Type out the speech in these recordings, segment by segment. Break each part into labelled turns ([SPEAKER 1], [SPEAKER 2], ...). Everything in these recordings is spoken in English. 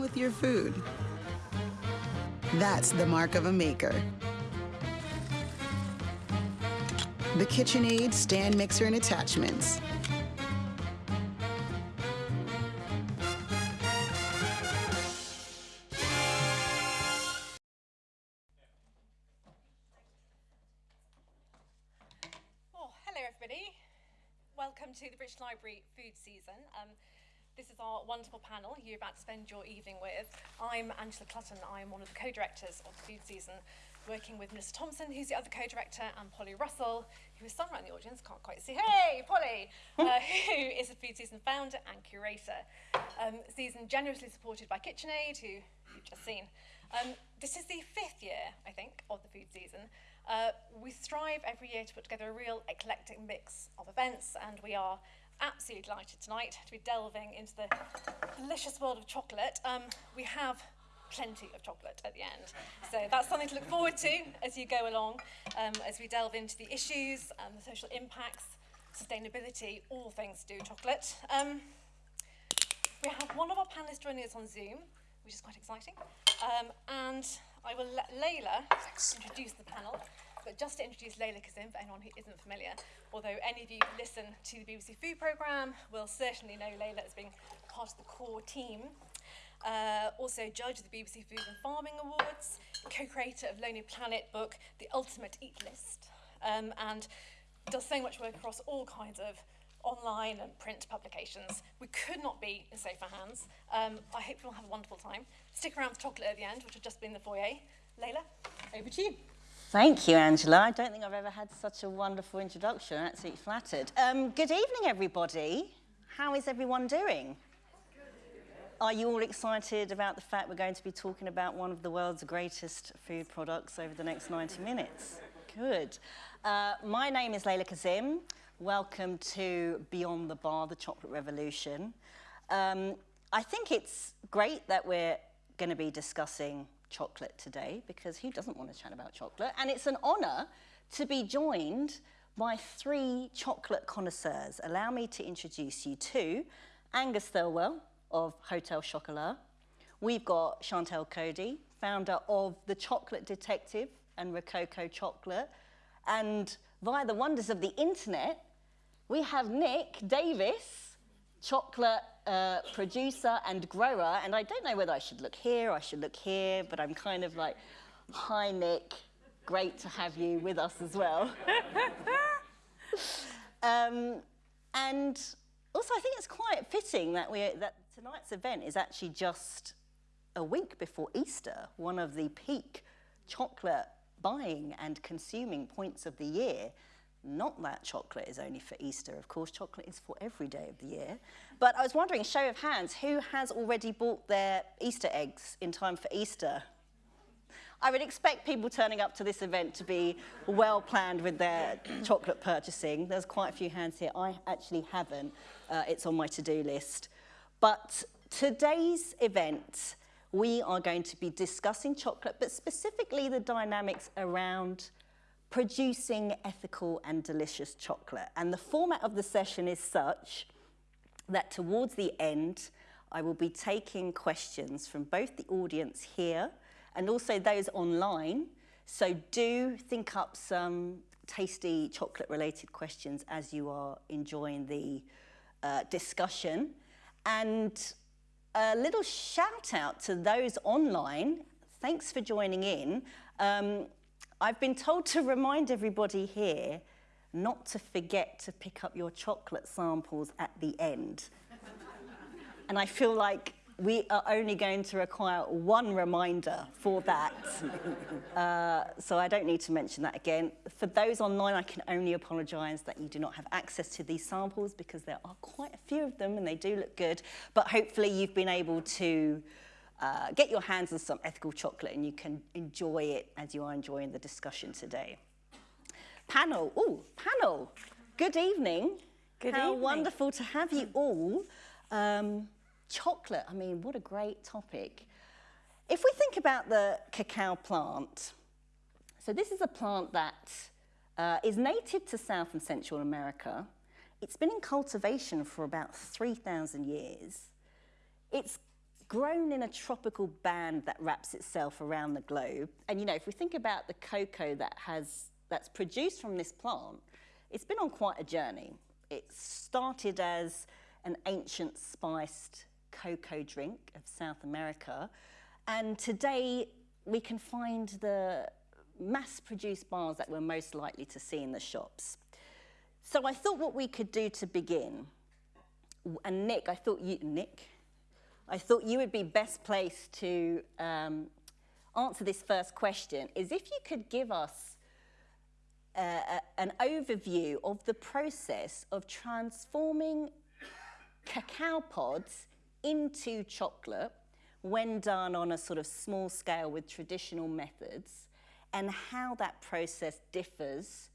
[SPEAKER 1] with your food. That's the mark of a maker. The KitchenAid stand mixer and attachments.
[SPEAKER 2] Panel you're about to spend your evening with. I'm Angela Clutton. I'm one of the co-directors of the Food Season, working with Mr Thompson, who's the other co-director, and Polly Russell, who is somewhere in the audience, can't quite see. Hey, Polly! uh, who is the Food Season founder and curator. Um, season generously supported by KitchenAid, who you've just seen. Um, this is the fifth year, I think, of the food season. Uh, we strive every year to put together a real eclectic mix of events, and we are absolutely delighted tonight to be delving into the delicious world of chocolate. Um, we have plenty of chocolate at the end. So that's something to look forward to as you go along, um, as we delve into the issues and the social impacts, sustainability, all things to do with chocolate. Um, we have one of our panelists joining us on Zoom, which is quite exciting. Um, and I will let Leyla introduce the panel. But just to introduce Leyla Kazim, for anyone who isn't familiar, although any of you who listen to the BBC Food Programme will certainly know Leyla as being part of the core team. Uh, also judge of the BBC Food and Farming Awards, co-creator of Lonely Planet book, The Ultimate Eat List, um, and does so much work across all kinds of online and print publications. We could not be in safer hands. Um, I hope you'll have a wonderful time. Stick around for chocolate at the end, which will just be in the foyer. Leyla, over to you.
[SPEAKER 3] Thank you, Angela. I don't think I've ever had such a wonderful introduction. I'm absolutely flattered. Um, good evening, everybody. How is everyone doing? Are you all excited about the fact we're going to be talking about one of the world's greatest food products over the next 90 minutes? Good. Uh, my name is Leyla Kazim. Welcome to Beyond the Bar, the Chocolate Revolution. Um, I think it's great that we're going to be discussing chocolate today because who doesn't want to chat about chocolate? And it's an honour to be joined by three chocolate connoisseurs. Allow me to introduce you to Angus Thirlwell of Hotel Chocolat. We've got Chantal Coady, founder of The Chocolate Detective and Rococo Chocolate. And via the wonders of the internet, we have Nick Davis, chocolate uh, producer and grower. And I don't know whether I should look here, I should look here, but I'm kind of like, hi, Nick. Great to have you with us as well. um, and also, I think it's quite fitting that, we, that tonight's event is actually just a week before Easter, one of the peak chocolate buying and consuming points of the year. Not that chocolate is only for Easter, of course, chocolate is for every day of the year. But I was wondering, show of hands, who has already bought their Easter eggs in time for Easter? I would expect people turning up to this event to be well planned with their chocolate purchasing. There's quite a few hands here. I actually haven't. Uh, it's on my to-do list. But today's event, we are going to be discussing chocolate, but specifically the dynamics around producing ethical and delicious chocolate. And the format of the session is such that towards the end, I will be taking questions from both the audience here and also those online. So do think up some tasty chocolate related questions as you are enjoying the uh, discussion. And a little shout out to those online. Thanks for joining in. Um, I've been told to remind everybody here not to forget to pick up your chocolate samples at the end. and I feel like we are only going to require one reminder for that. uh, so I don't need to mention that again. For those online, I can only apologise that you do not have access to these samples because there are quite a few of them and they do look good. But hopefully you've been able to uh, get your hands on some ethical chocolate and you can enjoy it as you are enjoying the discussion today. Panel, oh, panel, good evening.
[SPEAKER 4] Good
[SPEAKER 3] How
[SPEAKER 4] evening.
[SPEAKER 3] wonderful to have you all. Um, chocolate, I mean, what a great topic. If we think about the cacao plant, so this is a plant that uh, is native to South and Central America. It's been in cultivation for about 3,000 years. It's grown in a tropical band that wraps itself around the globe. And you know, if we think about the cocoa that has that's produced from this plant, it's been on quite a journey. It started as an ancient spiced cocoa drink of South America, and today we can find the mass-produced bars that we're most likely to see in the shops. So I thought what we could do to begin, and Nick, I thought you, Nick, I thought you would be best placed to um, answer this first question, is if you could give us uh, an overview of the process of transforming cacao pods into chocolate when done on a sort of small scale with traditional methods and how that process differs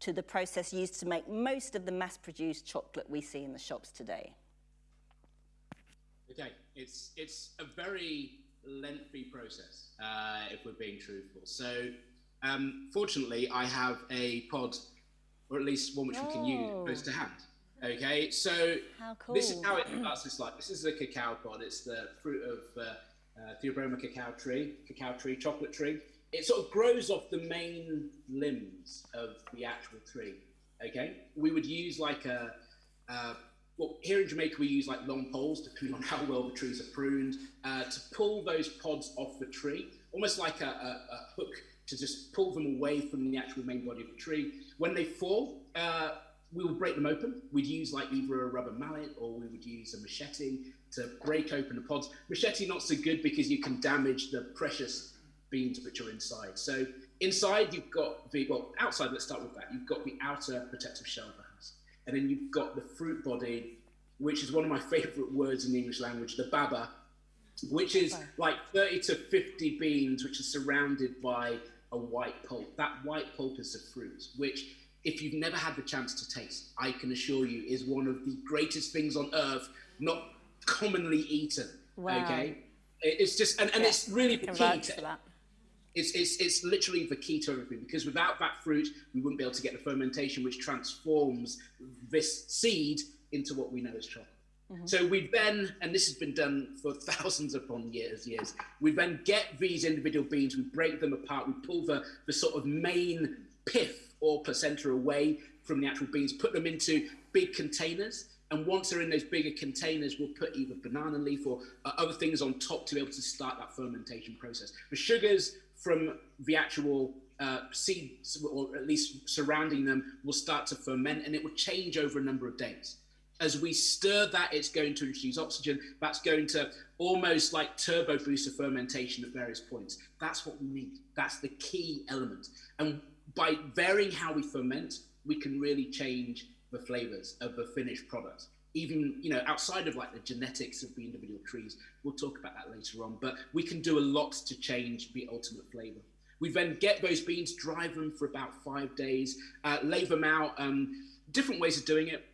[SPEAKER 3] to the process used to make most of the mass-produced chocolate we see in the shops today.
[SPEAKER 4] Okay, it's it's a very lengthy process uh, if we're being truthful. So, um, fortunately, I have a pod, or at least one which we can use
[SPEAKER 3] Oh.
[SPEAKER 4] close to hand. Okay, so
[SPEAKER 3] How
[SPEAKER 4] this is how it starts. It's like this is a cacao pod. It's the fruit of uh, uh, Theobroma cacao tree, cacao tree, chocolate tree. It sort of grows off the main limbs of the actual tree. Okay, we would use like a, uh, well, here in Jamaica we use like long poles, depending on how well the trees are pruned, uh, to pull those pods off the tree, almost like a, a, a hook to just pull them away from the actual main body of the tree. When they fall, uh, we would break them open. We'd use like either a rubber mallet or we would use a machete to break open the pods. Machete not so good because you can damage the precious beans which are inside. So inside you've got the well outside. Let's start with that. You've got the outer protective shell of the and then you've got the fruit body, which is one of my favourite words in the English language, the baba, which is like 30 to 50 beans, which are surrounded by a white pulp. That white pulp is the fruit, which, if you've never had the chance to taste, I can assure you is one of the greatest things on earth, not commonly eaten.
[SPEAKER 3] Wow.
[SPEAKER 4] Okay. It's just, and, and it's really key to
[SPEAKER 5] that.
[SPEAKER 4] It's, it's, it's literally the key to everything because without that fruit, we wouldn't be able to get the fermentation, which transforms this seed into what we know as chocolate. So we then, and this has been done for thousands upon years, years, we then get these individual beans, we break them apart, we pull the, the sort of main pith or placenta away from the actual beans, put them into big containers. And once they're in those bigger containers, we'll put either banana leaf or uh, other things on top to be able to start that fermentation process. The sugars from the actual uh, seeds, or at least surrounding them, will start to ferment and it will change over a number of days as we stir that, it's going to introduce oxygen. That's going to almost like turbo boost the fermentation at various points. That's what we need. That's the key element. And by varying how we ferment, we can really change the flavors of the finished product. Even you know, outside of like the genetics of the individual trees, we'll talk about that later on. But we can do a lot to change the ultimate flavor. We then get those beans, dry them for about five days, uh, lay them out. Um, different ways of doing it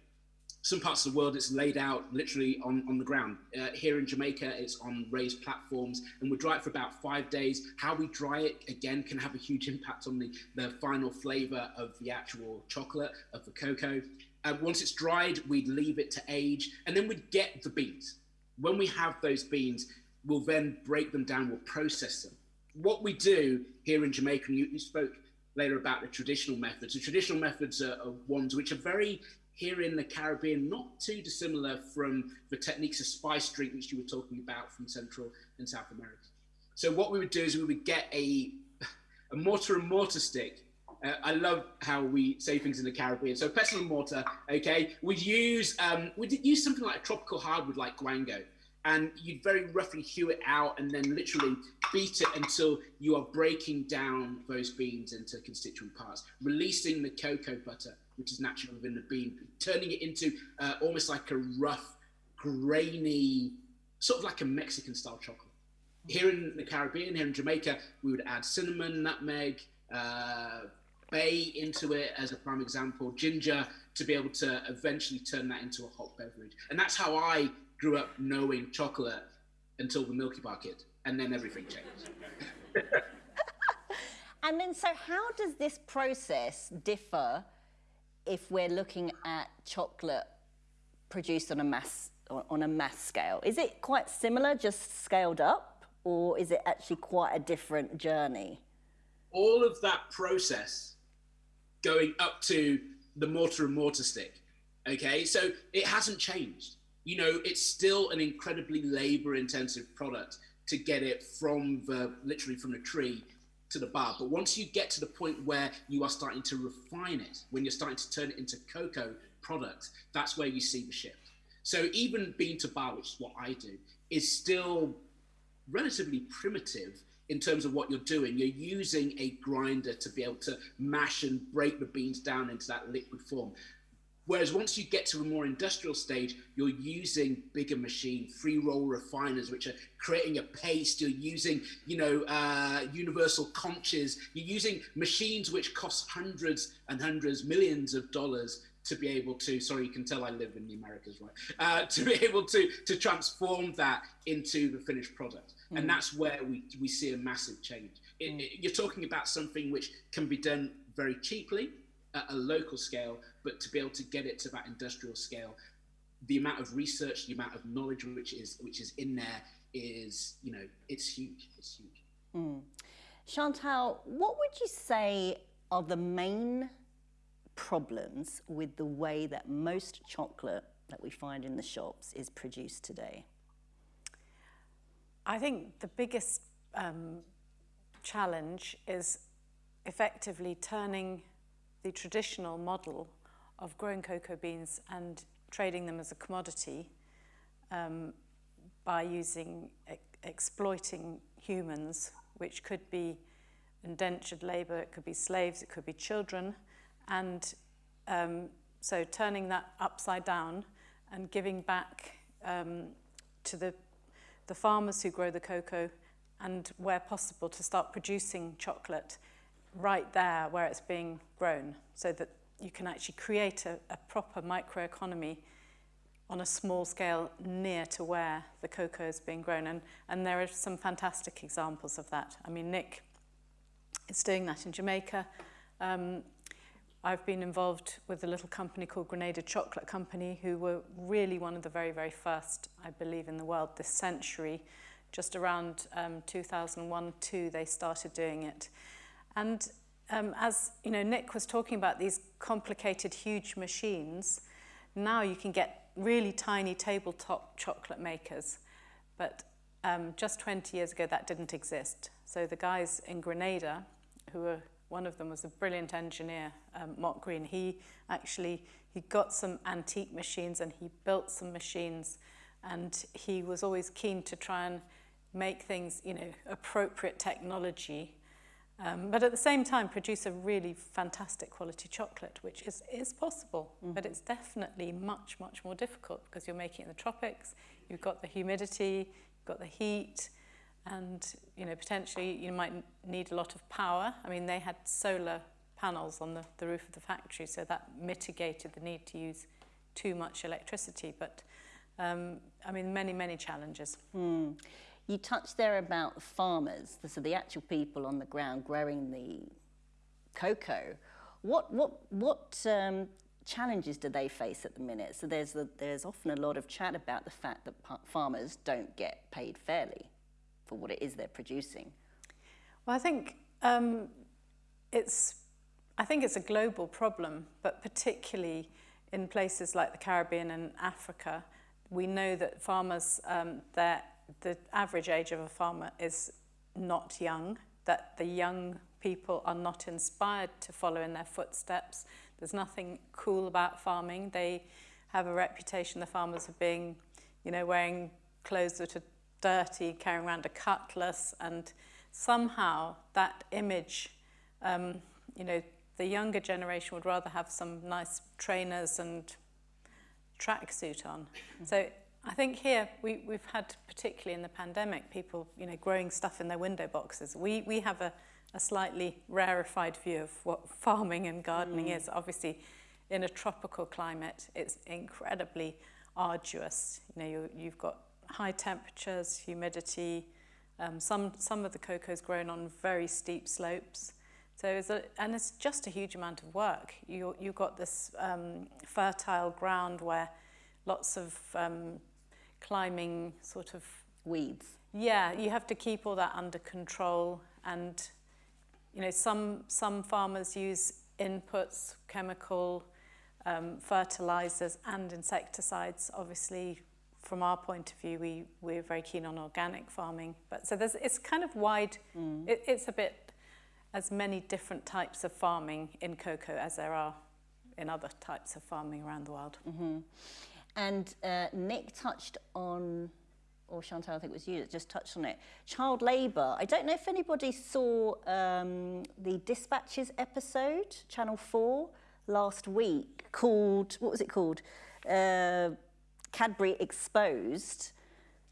[SPEAKER 4] some parts of the world it's laid out literally on, on the ground. Uh, here in Jamaica, it's on raised platforms, and we dry it for about five days. How we dry it again can have a huge impact on the, the final flavor of the actual chocolate of the cocoa. Uh, once it's dried, we'd leave it to age, and then we'd get the beans. When we have those beans, we'll then break them down, we'll process them. What we do here in Jamaica, and you, you spoke later about the traditional methods. The traditional methods are, are ones which are very here in the Caribbean, not too dissimilar from the techniques of spice drink, which you were talking about from Central and South America. So what we would do is we would get a, a mortar and mortar stick. Uh, I love how we say things in the Caribbean. So pestle and mortar, okay. We'd use um, we'd use something like a tropical hardwood like guango, and you'd very roughly hew it out and then literally beat it until you are breaking down those beans into constituent parts, releasing the cocoa butter, which is natural within the bean, turning it into uh, almost like a rough, grainy, sort of like a Mexican style chocolate. Here in the Caribbean, here in Jamaica, we would add cinnamon, nutmeg, uh, bay into it as a prime example, ginger to be able to eventually turn that into a hot beverage. And that's how I grew up knowing chocolate until the Milky Bar Kid, and then everything changed.
[SPEAKER 3] And then, so how does this process differ if we're looking at chocolate produced on a mass on, on a mass scale? Is it quite similar, just scaled up, or is it actually quite a different journey?
[SPEAKER 4] All of that process going up to the mortar and mortar stick, okay, so it hasn't changed. You know, it's still an incredibly labor intensive product to get it from the literally from the tree to the bar. But once you get to the point where you are starting to refine it, when you're starting to turn it into cocoa products, that's where you see the shift. So even bean to bar, which is what I do, is still relatively primitive in terms of what you're doing. You're using a grinder to be able to mash and break the beans down into that liquid form. Whereas once you get to a more industrial stage, you're using bigger machine, free roll refiners, which are creating a paste. You're using, you know, uh, universal conches. You're using machines which cost hundreds and hundreds, millions of dollars to be able to. Sorry, you can tell I live in the Americas, right? Uh, to be able to to transform that into the finished product, mm. and that's where we we see a massive change. It, mm. it, you're talking about something which can be done very cheaply at a local scale, but to be able to get it to that industrial scale, the amount of research, the amount of knowledge which is which is in there is, you know, it's huge. It's huge.
[SPEAKER 3] Mm. Chantal, what would you say are the main problems with the way that most chocolate that we find in the shops is produced today?
[SPEAKER 5] I think the biggest um, challenge is effectively turning the traditional model of growing cocoa beans and trading them as a commodity um, by using, e exploiting humans, which could be indentured labour, it could be slaves, it could be children, and um, so turning that upside down and giving back um, to the, the farmers who grow the cocoa and where possible to start producing chocolate right there where it's being grown so that you can actually create a, a proper microeconomy on a small scale near to where the cocoa is being grown. And, and there are some fantastic examples of that. I mean, Nick is doing that in Jamaica. Um, I've been involved with a little company called Grenada Chocolate Company, who were really one of the very, very first, I believe, in the world this century. Just around um, 2001-2, they started doing it. And um, as you know, Nick was talking about these complicated, huge machines, now you can get really tiny tabletop chocolate makers. But um, just 20 years ago, that didn't exist. So the guys in Grenada, who were one of them was a brilliant engineer, um, Mott Green. He actually he got some antique machines and he built some machines, and he was always keen to try and make things, you know, appropriate technology, um, but at the same time produce a really fantastic quality chocolate, which is is possible, mm -hmm. but it's definitely much much more difficult because you're making it in the tropics. You've got the humidity, you've got the heat. And you know potentially you might need a lot of power. I mean, they had solar panels on the, the roof of the factory, so that mitigated the need to use too much electricity. But um, I mean, many, many challenges.
[SPEAKER 3] Mm. You touched there about the farmers, so the actual people on the ground growing the cocoa. What, what, what um, challenges do they face at the minute? So there's, the, there's often a lot of chat about the fact that farmers don't get paid fairly for what it is they're producing?
[SPEAKER 5] Well, I think um, it's I think it's a global problem, but particularly in places like the Caribbean and Africa, we know that farmers, um, the average age of a farmer is not young, that the young people are not inspired to follow in their footsteps. There's nothing cool about farming. They have a reputation, the farmers, of being, you know, wearing clothes that are dirty, carrying around a cutlass, and somehow that image, um, you know, the younger generation would rather have some nice trainers and tracksuit on. So I think here we, we've had, particularly in the pandemic, people, you know, growing stuff in their window boxes. We, we have a, a slightly rarefied view of what farming and gardening mm. is. Obviously, in a tropical climate, it's incredibly arduous. You know, you, you've got high temperatures, humidity. Um, some, some of the cocoa is grown on very steep slopes. So it's a, and it's just a huge amount of work. You, you've got this um, fertile ground where lots of um, climbing sort of
[SPEAKER 3] Weeds.
[SPEAKER 5] yeah, you have to keep all that under control and you know some some farmers use inputs, chemical um, fertilizers and insecticides. Obviously, from our point of view, we we're very keen on organic farming. But so there's it's kind of wide. It, it's a bit as many different types of farming in cocoa as there are in other types of farming around the world.
[SPEAKER 3] And uh, Nick touched on, or Chantal, I think it was you that just touched on it, child labour. I don't know if anybody saw um, the Dispatches episode, Channel 4, last week, called, what was it called? Uh, Cadbury Exposed.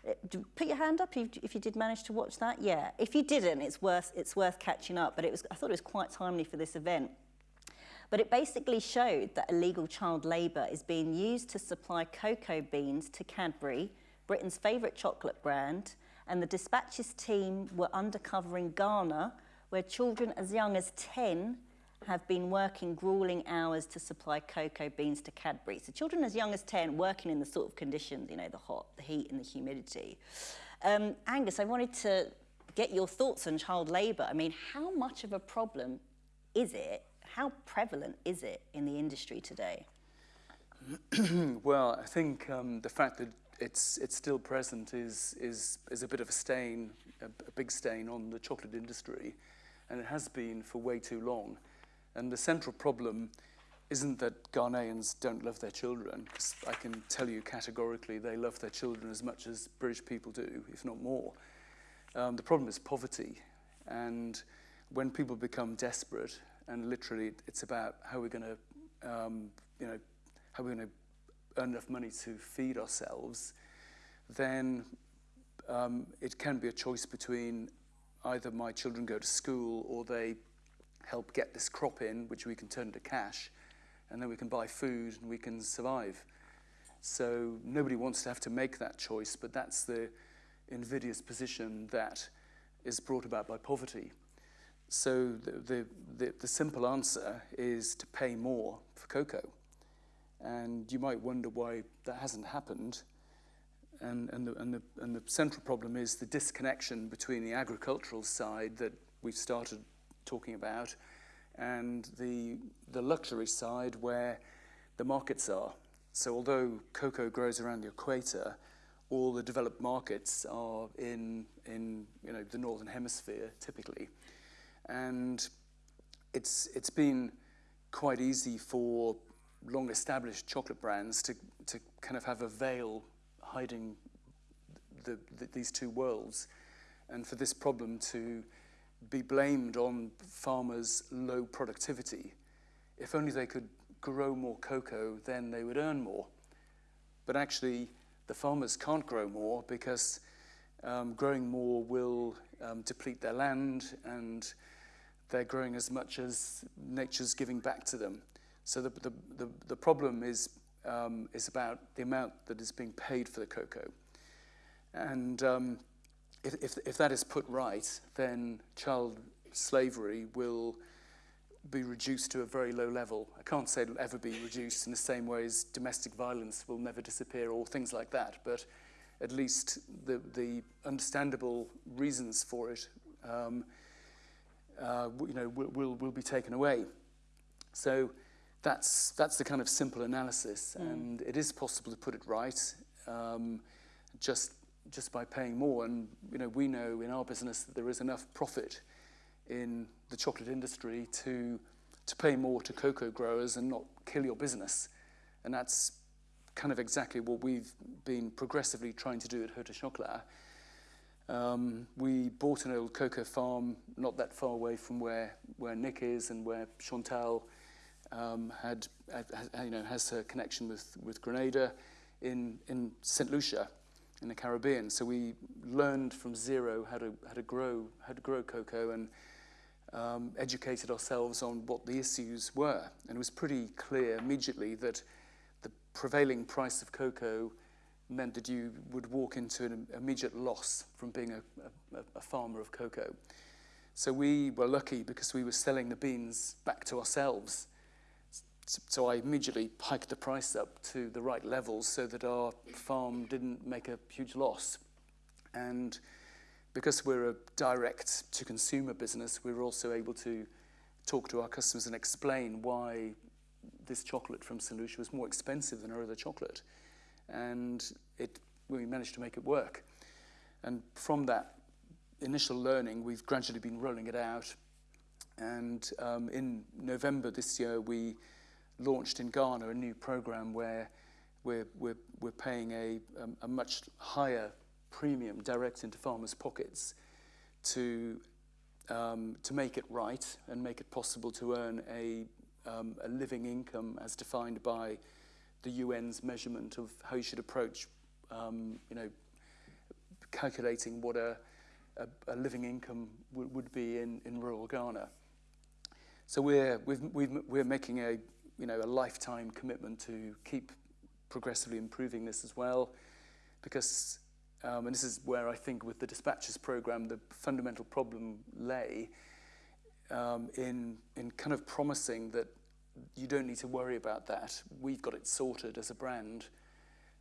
[SPEAKER 3] Uh, Put your hand up if you did manage to watch that. Yeah, if you didn't, it's worth it's worth catching up. But it was I thought it was quite timely for this event. But it basically showed that illegal child labour is being used to supply cocoa beans to Cadbury, Britain's favourite chocolate brand, and the dispatches team were undercover in Ghana, where children as young as 10 have been working grueling hours to supply cocoa beans to Cadbury. So children as young as 10 working in the sort of conditions, you know, the hot, the heat and the humidity. Um, Angus, I wanted to get your thoughts on child labour. I mean, how much of a problem is it? How prevalent is it in the industry today?
[SPEAKER 6] Well, I think um, the fact that it's it's still present is is is a bit of a stain, a, a big stain on the chocolate industry, and it has been for way too long. And the central problem isn't that Ghanaians don't love their children, 'cause I can tell you categorically they love their children as much as British people do, if not more. Um, the problem is poverty, and when people become desperate, and literally it's about how we're going to, um, you know, how we're going to earn enough money to feed ourselves, then um, it can be a choice between either my children go to school or they help get this crop in, which we can turn into cash, and then we can buy food and we can survive. So nobody wants to have to make that choice, but that's the invidious position that is brought about by poverty. So the, the, the, the simple answer is to pay more for cocoa. And you might wonder why that hasn't happened. And, and, the, and, the, and the central problem is the disconnection between the agricultural side that we've started talking about and the, the luxury side where the markets are. So although cocoa grows around the equator, all the developed markets are in, in you know, the northern hemisphere typically. And it's, it's been quite easy for long established chocolate brands to, to kind of have a veil hiding the, the, these two worlds and for this problem to be blamed on farmers' low productivity. If only they could grow more cocoa, then they would earn more. But actually, the farmers can't grow more because um, growing more will um, deplete their land and they're growing as much as nature's giving back to them. So the, the, the, the problem is, um, is about the amount that is being paid for the cocoa. And um, if, if, if that is put right, then child slavery will be reduced to a very low level. I can't say it'll ever be reduced in the same way as domestic violence will never disappear or things like that, but at least the, the understandable reasons for it um, uh, you know, will, will, will be taken away. So that's, that's the kind of simple analysis, mm. and it is possible to put it right um, just, just by paying more. And you know, we know in our business that there is enough profit in the chocolate industry to, to pay more to cocoa growers and not kill your business. And that's kind of exactly what we've been progressively trying to do at Hotel Chocolat. Um, we bought an old cocoa farm not that far away from where, where Nick is and where Chantal um, had, had, you know, has her connection with, with Grenada in, in St. Lucia in the Caribbean. So we learned from zero how to, how to, grow, how to grow cocoa and um, educated ourselves on what the issues were. And it was pretty clear immediately that the prevailing price of cocoa meant that you would walk into an immediate loss from being a, a, a farmer of cocoa. So we were lucky because we were selling the beans back to ourselves so I immediately hiked the price up to the right levels so that our farm didn't make a huge loss. And because we're a direct to consumer business, we were also able to talk to our customers and explain why this chocolate from St. Lucia was more expensive than our other chocolate. And it, we managed to make it work. And from that initial learning, we've gradually been rolling it out. And um, in November this year, we launched in Ghana a new program where we're, we're, we're paying a, a, a much higher premium direct into farmers' pockets to, um, to make it right and make it possible to earn a, um, a living income as defined by the UN's measurement of how you should approach, um, you know, calculating what a, a, a living income would be in, in rural Ghana. So we're, we've, we've, we're making a, you know, a lifetime commitment to keep progressively improving this as well, because, um, and this is where I think with the dispatches program, the fundamental problem lay um, in, in kind of promising that you don't need to worry about that. We've got it sorted as a brand.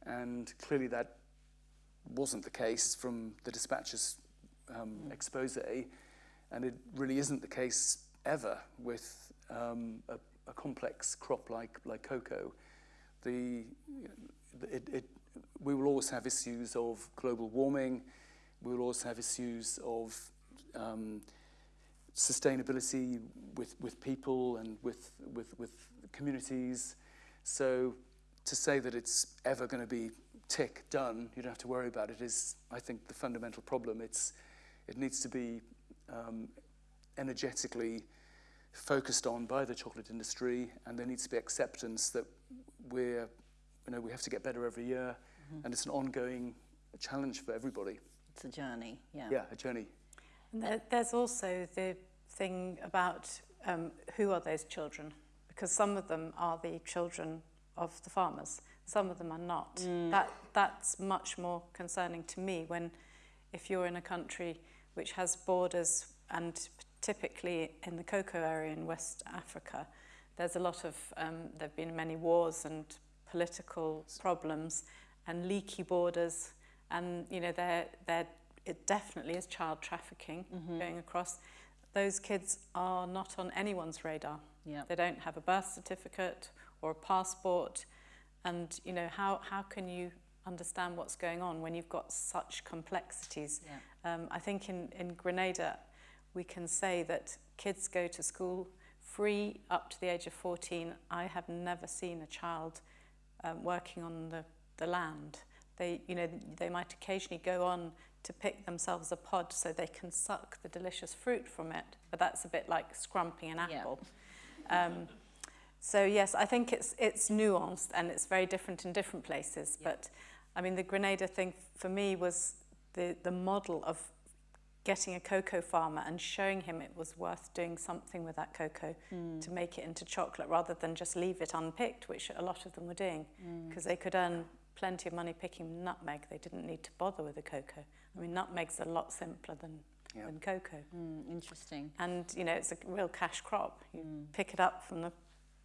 [SPEAKER 6] And clearly that wasn't the case from the dispatches um, expose. And it really isn't the case ever with um, a, a complex crop like, like cocoa. The, it, it, we will always have issues of global warming. We will always have issues of um, sustainability with, with people and with, with, with communities. So to say that it's ever going to be tick, done, you don't have to worry about it, is, I think, the fundamental problem. It's, it needs to be um, energetically focused on by the chocolate industry, and there needs to be acceptance that we're, you know, we have to get better every year, mm -hmm. and it's an ongoing challenge for everybody.
[SPEAKER 3] It's a journey, yeah.
[SPEAKER 6] Yeah, a journey.
[SPEAKER 5] And there, there's also the thing about um, who are those children, because some of them are the children of the farmers, some of them are not. Mm. That, that's much more concerning to me when, if you're in a country which has borders and typically in the cocoa area in West Africa, there's a lot of, um, there have been many wars and political problems and leaky borders and, you know, there, there it definitely is child trafficking mm -hmm. going across. Those kids are not on anyone's radar.
[SPEAKER 3] Yeah.
[SPEAKER 5] They don't have a birth certificate or a passport. And, you know, how, how can you understand what's going on when you've got such complexities?
[SPEAKER 3] Yeah.
[SPEAKER 5] Um, I think in, in Grenada, we can say that kids go to school free up to the age of 14. I have never seen a child um, working on the, the land. They, you know, they might occasionally go on to pick themselves a pod so they can suck the delicious fruit from it, but that's a bit like scrumping an apple. Yeah. Um, so yes, I think it's, it's nuanced and it's very different in different places, yeah. but I mean, the Grenada thing for me was the, the model of getting a cocoa farmer and showing him it was worth doing something with that cocoa mm. to make it into chocolate rather than just leave it unpicked, which a lot of them were doing, because mm. they could earn plenty of money picking nutmeg. They didn't need to bother with the cocoa. I mean, nutmeg's a lot simpler than, yep. than cocoa.
[SPEAKER 3] Mm, interesting.
[SPEAKER 5] And, you know, it's a real cash crop. You mm. pick it up from the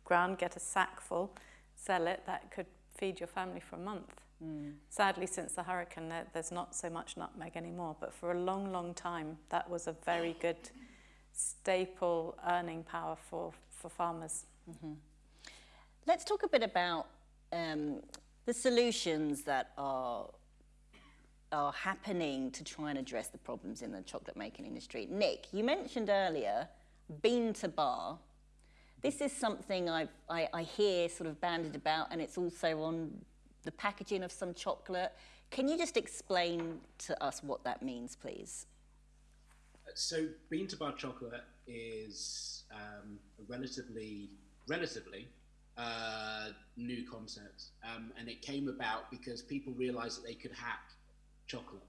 [SPEAKER 5] ground, get a sack full, sell it, that could feed your family for a month. Mm. Sadly, since the hurricane, there, there's not so much nutmeg anymore, but for a long, long time, that was a very good staple earning power for, for farmers. Mm -hmm.
[SPEAKER 3] Let's talk a bit about um, the solutions that are are happening to try and address the problems in the chocolate making industry. Nick, you mentioned earlier bean to bar. This is something I've, I, I hear sort of bandied about and it's also on the packaging of some chocolate. Can you just explain to us what that means, please?
[SPEAKER 4] So bean to bar chocolate is um, a relatively, relatively uh, new concept. Um, and it came about because people realized that they could hack chocolate.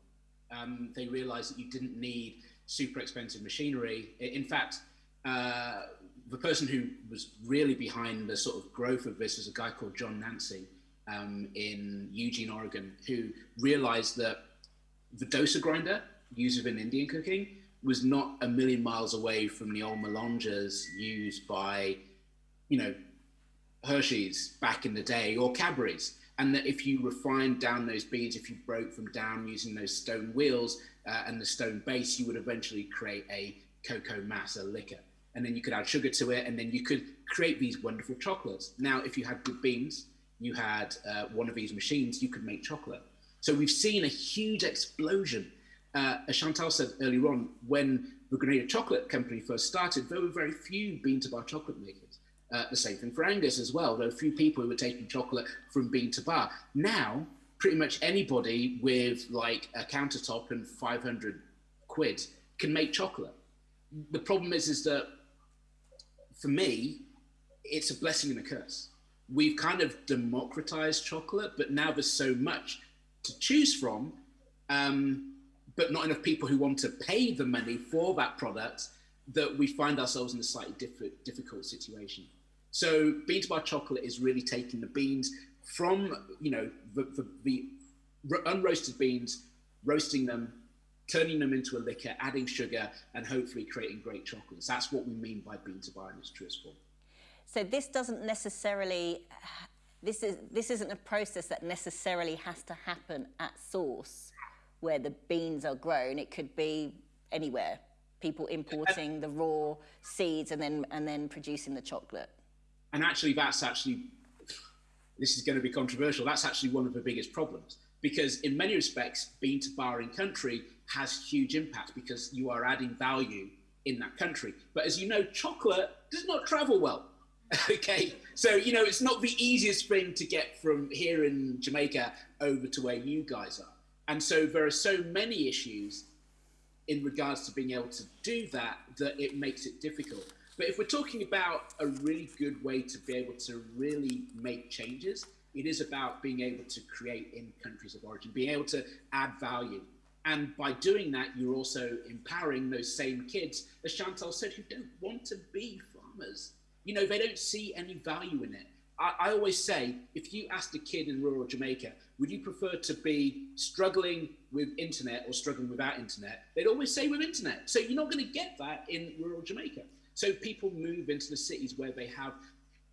[SPEAKER 4] Um, they realized that you didn't need super expensive machinery. In fact, uh, the person who was really behind the sort of growth of this was a guy called John Nanci um, in Eugene, Oregon, who realized that the dosa grinder used in Indian cooking was not a million miles away from the old melangers used by, you know, Hershey's back in the day or Cadbury's. And that if you refined down those beans, if you broke them down using those stone wheels uh, and the stone base, you would eventually create a cocoa mass, a liquor. And then you could add sugar to it, and then you could create these wonderful chocolates. Now, if you had good beans, you had uh, one of these machines, you could make chocolate. So we've seen a huge explosion. Uh, as Chantal said earlier on, when the Grenada Chocolate Company first started, there were very few bean to bar chocolate makers. Uh, the same thing for Angus as well. There were few people who were taking chocolate from bean to bar. Now, pretty much anybody with like a countertop and 500 quid can make chocolate. The problem is, is that for me, it's a blessing and a curse. We've kind of democratized chocolate, but now there's so much to choose from, um, but not enough people who want to pay the money for that product that we find ourselves in a slightly diff- difficult situation. So bean to bar chocolate is really taking the beans from, you know, the, the, the unroasted beans, roasting them, turning them into a liquor, adding sugar, and hopefully creating great chocolates. That's what we mean by bean to bar in its truest form.
[SPEAKER 3] So this doesn't necessarily, this, is, this isn't a process that necessarily has to happen at source where the beans are grown. It could be anywhere. People importing the raw seeds and then, and then producing the chocolate.
[SPEAKER 4] And actually, that's actually, this is going to be controversial. That's actually one of the biggest problems because in many respects, bean to bar in country has huge impact because you are adding value in that country. But as you know, chocolate does not travel well. okay, so you know it's not the easiest thing to get from here in Jamaica over to where you guys are, and so there are so many issues in regards to being able to do that that it makes it difficult. But if we're talking about a really good way to be able to really make changes, it is about being able to create in countries of origin, being able to add value. And by doing that, you're also empowering those same kids, as Chantal said, who don't want to be farmers. You know, they don't see any value in it. I, I always say, if you asked a kid in rural Jamaica, would you prefer to be struggling with internet or struggling without internet? They'd always say with internet. So you're not going to get that in rural Jamaica. So people move into the cities where they have,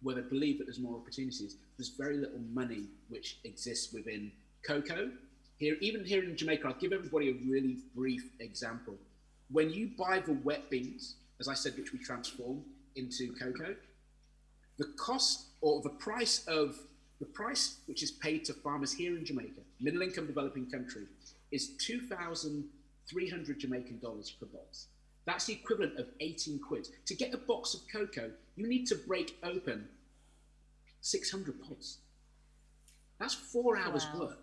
[SPEAKER 4] where they believe that there's more opportunities. There's very little money which exists within cocoa here, even here in Jamaica, I'll give everybody a really brief example. When you buy the wet beans, as I said, which we transform into cocoa, the cost or the price of the price which is paid to farmers here in Jamaica, middle income developing country, is 2,300 Jamaican dollars per box. That's the equivalent of 18 quid. To get a box of cocoa, you need to break open 600 pods. That's four hours wow. work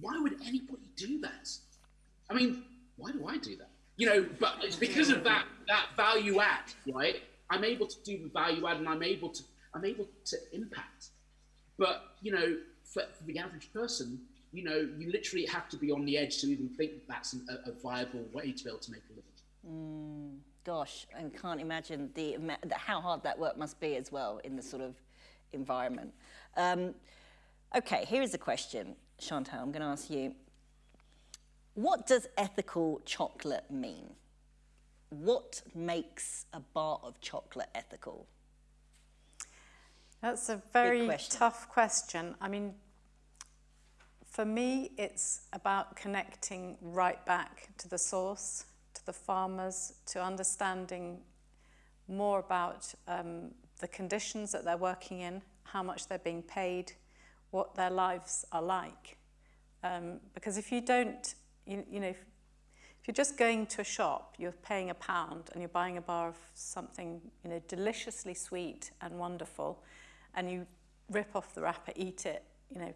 [SPEAKER 4] why would anybody do that? I mean, why do I do that? You know, but it's because of that that value add, right? I'm able to do value add, and I'm able to I'm able to impact. But you know, for, for the average person, you know, you literally have to be on the edge to even think that that's an, a, a, viable way to be able to make a living.
[SPEAKER 3] Mm, gosh, I can't imagine the, the, how hard that work must be as well in the sort of environment. Um, okay, here is a question. Chantal, I'm going to ask you, what does ethical chocolate mean? What makes a bar of chocolate ethical?
[SPEAKER 5] That's a very question. tough question. I mean, for me, it's about connecting right back to the source, to the farmers, to understanding more about um, the conditions that they're working in, how much they're being paid, what their lives are like. Um, because if you don't, you, you know, if, you're just going to a shop, you're paying a pound and you're buying a bar of something, you know, deliciously sweet and wonderful, and you rip off the wrapper, eat it, you know,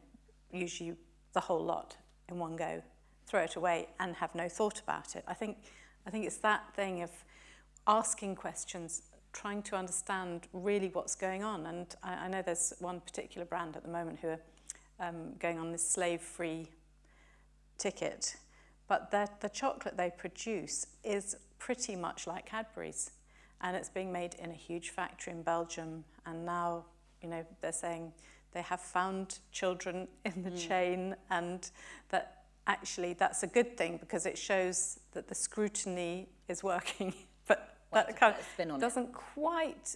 [SPEAKER 5] usually the whole lot in one go, throw it away and have no thought about it. I think, I think it's that thing of asking questions, trying to understand really what's going on. And I, I know there's one particular brand at the moment who are um, going on this slave-free ticket, but the chocolate they produce is pretty much like Cadbury's, and it's being made in a huge factory in Belgium, and now, you know, they're saying they have found children in the mm. chain, and that actually that's a good thing because it shows that the scrutiny is working, but that kind of doesn't it. quite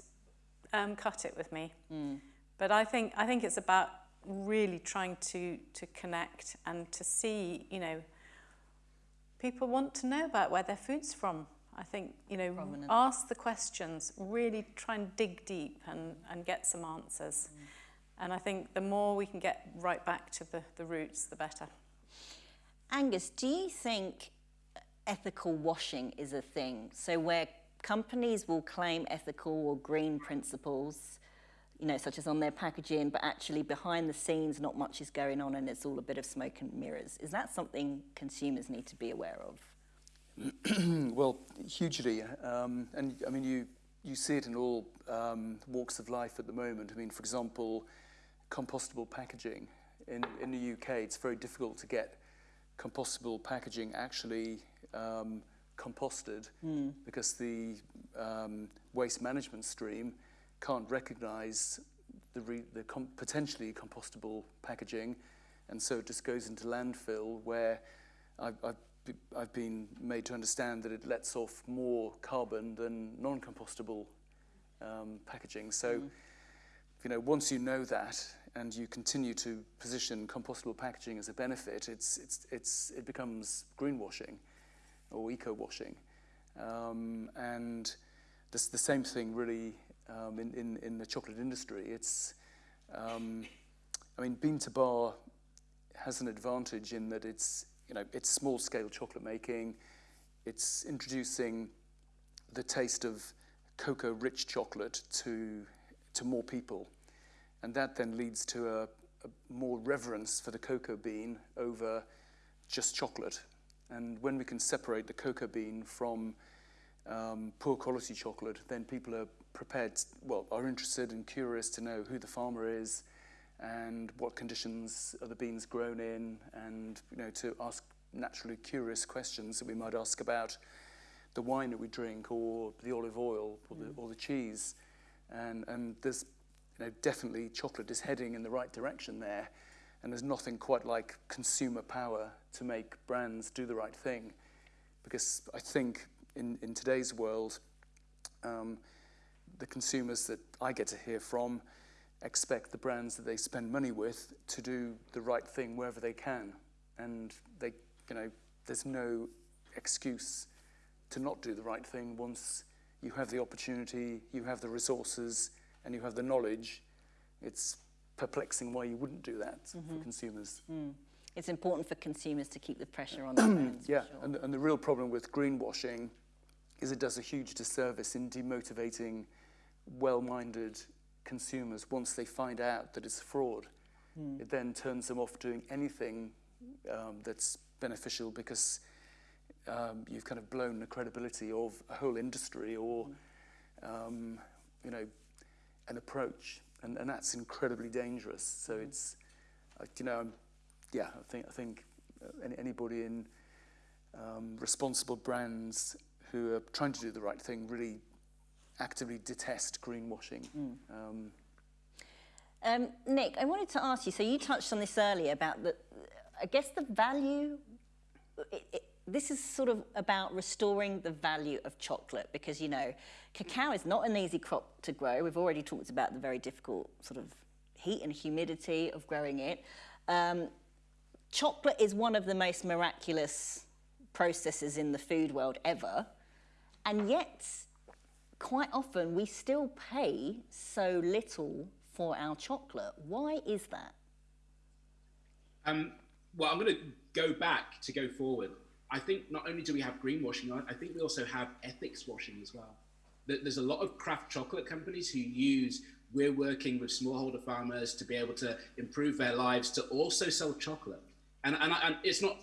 [SPEAKER 5] um, cut it with me. Mm. But I think I think it's about really trying to to connect and to see, you know, people want to know about where their food's from. I think, you know,
[SPEAKER 3] Provenance.
[SPEAKER 5] ask the questions, really try and dig deep and, and get some answers. Mm. And I think the more we can get right back to the, the roots, the better.
[SPEAKER 3] Angus, do you think ethical washing is a thing? So where companies will claim ethical or green principles, you know, such as on their packaging, but actually behind the scenes not much is going on and it's all a bit of smoke and mirrors. Is that something consumers need to be aware of?
[SPEAKER 6] Well, hugely. Um, and I mean, you, you see it in all um, walks of life at the moment. I mean, for example, compostable packaging. In, in the UK, it's very difficult to get compostable packaging actually um, composted because the um, waste management stream can't recognize the, re, the com- potentially compostable packaging, and so it just goes into landfill where I've, I've, be- I've been made to understand that it lets off more carbon than non-compostable um, packaging. So, you know, once you know that and you continue to position compostable packaging as a benefit, it's, it's, it's, it becomes greenwashing or eco-washing. Um, and this, the same thing really um, in, in, in the chocolate industry. It's, um, I mean, bean to bar has an advantage in that it's, you know, it's small-scale chocolate making. It's introducing the taste of cocoa-rich chocolate to, to more people. And that then leads to a, a more reverence for the cocoa bean over just chocolate. And when we can separate the cocoa bean from um, poor quality chocolate, then people are prepared, well, are interested and curious to know who the farmer is and what conditions are the beans grown in, and you know to ask naturally curious questions that we might ask about the wine that we drink, or the olive oil, or the, or the cheese, and and there's you know definitely chocolate is heading in the right direction there, and there's nothing quite like consumer power to make brands do the right thing, because I think in in today's world. Um, the consumers that I get to hear from expect the brands that they spend money with to do the right thing wherever they can. And they, you know, there's no excuse to not do the right thing once you have the opportunity, you have the resources, and you have the knowledge. It's perplexing why you wouldn't do that for mm-hmm. consumers. Mm.
[SPEAKER 3] It's important for consumers to keep the pressure on their brands.
[SPEAKER 6] Yeah,
[SPEAKER 3] sure.
[SPEAKER 6] and, and the real problem with greenwashing is it does a huge disservice in demotivating well-minded consumers once they find out that it's fraud. It then turns them off doing anything um, that's beneficial because um, you've kind of blown the credibility of a whole industry or, um, you know, an approach, and, and that's incredibly dangerous. So it's, uh, you know, yeah, I think I think uh, any, anybody in um, responsible brands who are trying to do the right thing really actively detest greenwashing. Um,
[SPEAKER 3] Um, Nick, I wanted to ask you. So you touched on this earlier about the, I guess the value. It, it, this is sort of about restoring the value of chocolate because you know, cacao is not an easy crop to grow. We've already talked about the very difficult sort of heat and humidity of growing it. Um, chocolate is one of the most miraculous processes in the food world ever, and yet quite often we still pay so little for our chocolate. Why is that?
[SPEAKER 4] Um, well, I'm going to go back to go forward. I think not only do we have greenwashing, I- think we also have ethics washing as well. There's a lot of craft chocolate companies who use we're working with smallholder farmers to be able to improve their lives to also sell chocolate. And, and, and it's not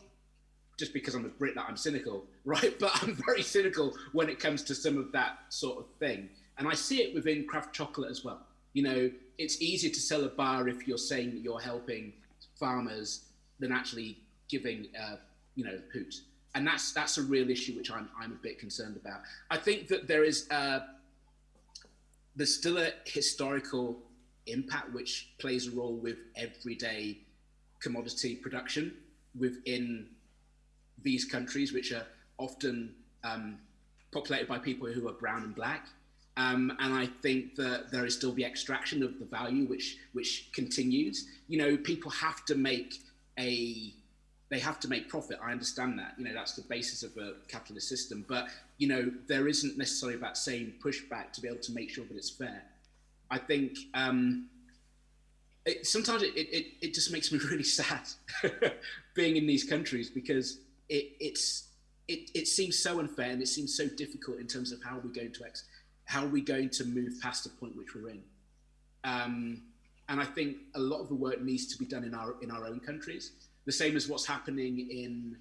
[SPEAKER 4] just because I'm a Brit that I'm cynical, right? But I'm very cynical when it comes to some of that sort of thing. And I see it within craft chocolate as well. You know, it's easier to sell a bar if you're saying that you're helping farmers than actually giving, uh, you know, hoot. And that's that's a real issue which I'm I'm a bit concerned about. I think that there is uh, there's still a historical impact which plays a role with everyday commodity production within these countries, which are often um, populated by people who are brown and black. Um, and I think that there is still the extraction of the value which which continues. You know, people have to make a they have to make profit. I understand that. You know, that's the basis of a capitalist system. But you know, there isn't necessarily that same pushback to be able to make sure that it's fair. I think um, it, sometimes it, it, it just makes me really sad being in these countries because it, it's it, it seems so unfair and it seems so difficult in terms of how we're going to ex- how are we going to move past the point which we're in. Um, and I think a lot of the work needs to be done in our in our own countries. The same as what's happening in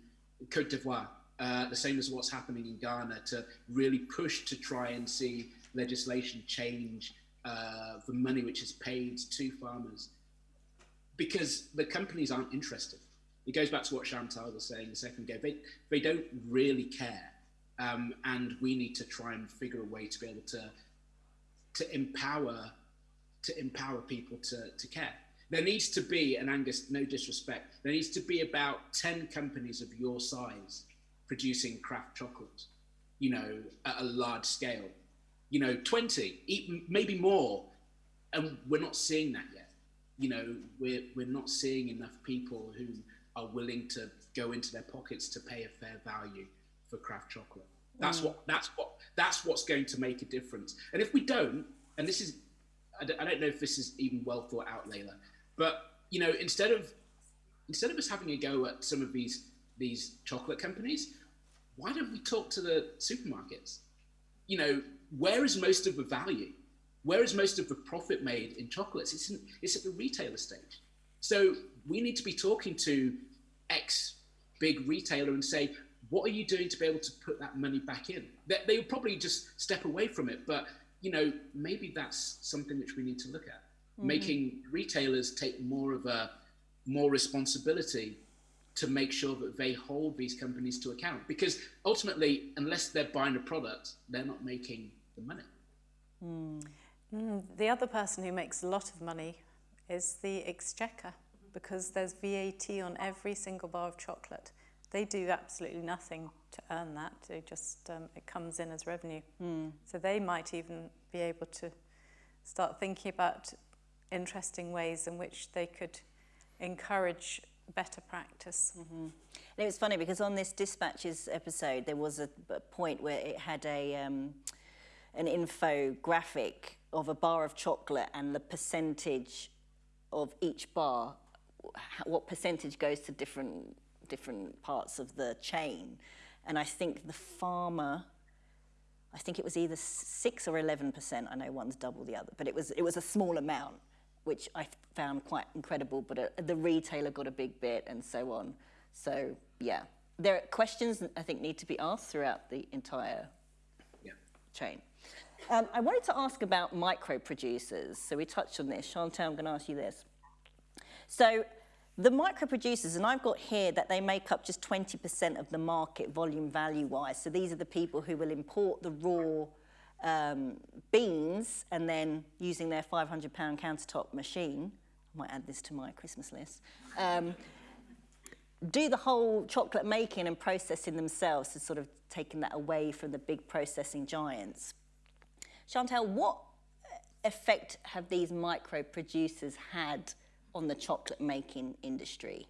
[SPEAKER 4] Cote d'Ivoire, uh, the same as what's happening in Ghana, to really push to try and see legislation change uh, the money which is paid to farmers, because the companies aren't interested. It goes back to what Chantal was saying a second ago. They they don't really care, um, and we need to try and figure a way to be able to to empower to empower people to, to care. There needs to be, and Angus, no disrespect, there needs to be about 10 companies of your size producing craft chocolate, you know, at a large scale. You know, 20, even, maybe more. And we're not seeing that yet. You know, we're, we're not seeing enough people who are willing to go into their pockets to pay a fair value for craft chocolate. Mm. That's what that's what that's what's going to make a difference. And if we don't, and this is I don't, I don't know if this is even well thought out, Leyla, but you know, instead of instead of us having a go at some of these these chocolate companies, why don't we talk to the supermarkets? You know, where is most of the value? Where is most of the profit made in chocolates? It's in, it's at the retailer stage. So we need to be talking to X big retailer and say, what are you doing to be able to put that money back in? They, they would probably just step away from it, but you know, maybe that's something which we need to look at. Mm-hmm. Making retailers take more of a more responsibility to make sure that they hold these companies to account. Because ultimately, unless they're buying a product, they're not making the money.
[SPEAKER 5] Mm. Mm, the other person who makes a lot of money is the exchequer because there's VAT on every single bar of chocolate. They do absolutely nothing to earn that. They just um, it comes in as revenue. Mm. So they might even be able to start thinking about interesting ways in which they could encourage better practice.
[SPEAKER 3] Mm-hmm. And it was funny because on this dispatches episode there was a, a point where it had a um, an infographic of a bar of chocolate and the percentage of each bar, what percentage goes to different different parts of the chain. And I think the farmer, I think it was either 6 or 11%. I know one's double the other, but it was, it was a small amount, which I found quite incredible. But uh, the retailer got a big bit and so on. So, yeah. There are questions I think need to be asked throughout the entire yeah. chain. Um, I wanted to ask about micro producers. So we touched on this. Chantal, I'm going to ask you this. So the micro producers, and I've got here that they make up just 20% of the market volume value wise. So these are the people who will import the raw um, beans and then using their 500 pound countertop machine, I might add this to my Christmas list, um, do the whole chocolate making and processing themselves, so sort of taking that away from the big processing giants. Chantal, what effect have these micro producers had on the chocolate making industry?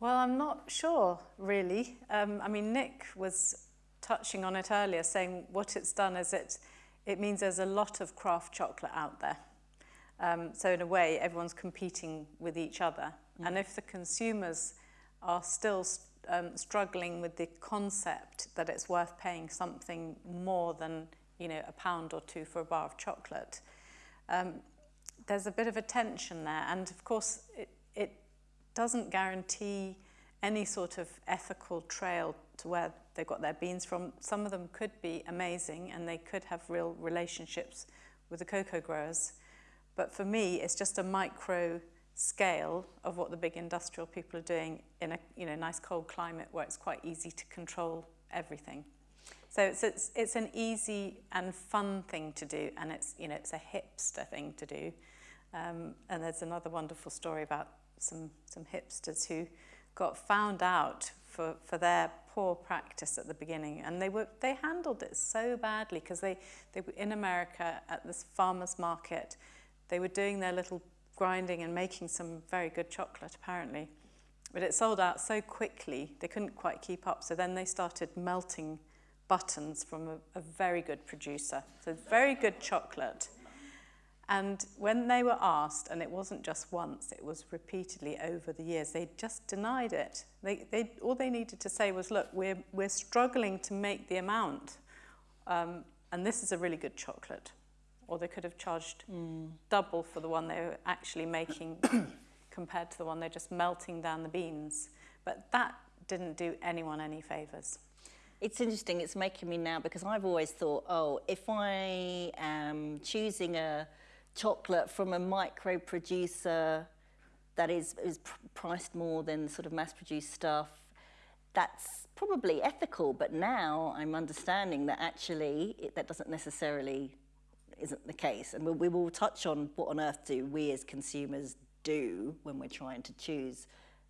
[SPEAKER 5] Well, I'm not sure, really. Um, I mean, Nick was touching on it earlier, saying what it's done is it, it means there's a lot of craft chocolate out there. Um, so in a way, everyone's competing with each other. Mm. And if the consumers are still um, struggling with the concept that it's worth paying something more than you know a pound or two for a bar of chocolate, um, there's a bit of a tension there. And of course, it, it doesn't guarantee any sort of ethical trail to where they got their beans from. Some of them could be amazing and they could have real relationships with the cocoa growers. But for me, it's just a micro scale of what the big industrial people are doing in a you know, nice cold climate where it's quite easy to control everything. So it's, it's, it's an easy and fun thing to do, and it's, you know, it's a hipster thing to do. Um, and there's another wonderful story about some, some hipsters who got found out for, for their poor practice at the beginning. And they, were, they handled it so badly because they, they were in America at this farmer's market. They were doing their little grinding and making some very good chocolate, apparently. But it sold out so quickly, they couldn't quite keep up. So then they started melting buttons from a, a very good producer. So very good chocolate. And when they were asked, and it wasn't just once, it was repeatedly over the years, they just denied it. They, they, all they needed to say was, look, we're, we're struggling to make the amount, um, and this is a really good chocolate. Or they could have charged mm. double for the one they were actually making compared to the one they're just melting down the beans. But that didn't do anyone any favours.
[SPEAKER 3] It's interesting, it's making me now, because I've always thought, oh, if I am choosing a chocolate from a micro producer that is, is pr priced more than sort of mass produced stuff, that's probably ethical. But now I'm understanding that actually it, that doesn't necessarily isn't the case. And we, we will touch on what on earth do we as consumers do when we're trying to choose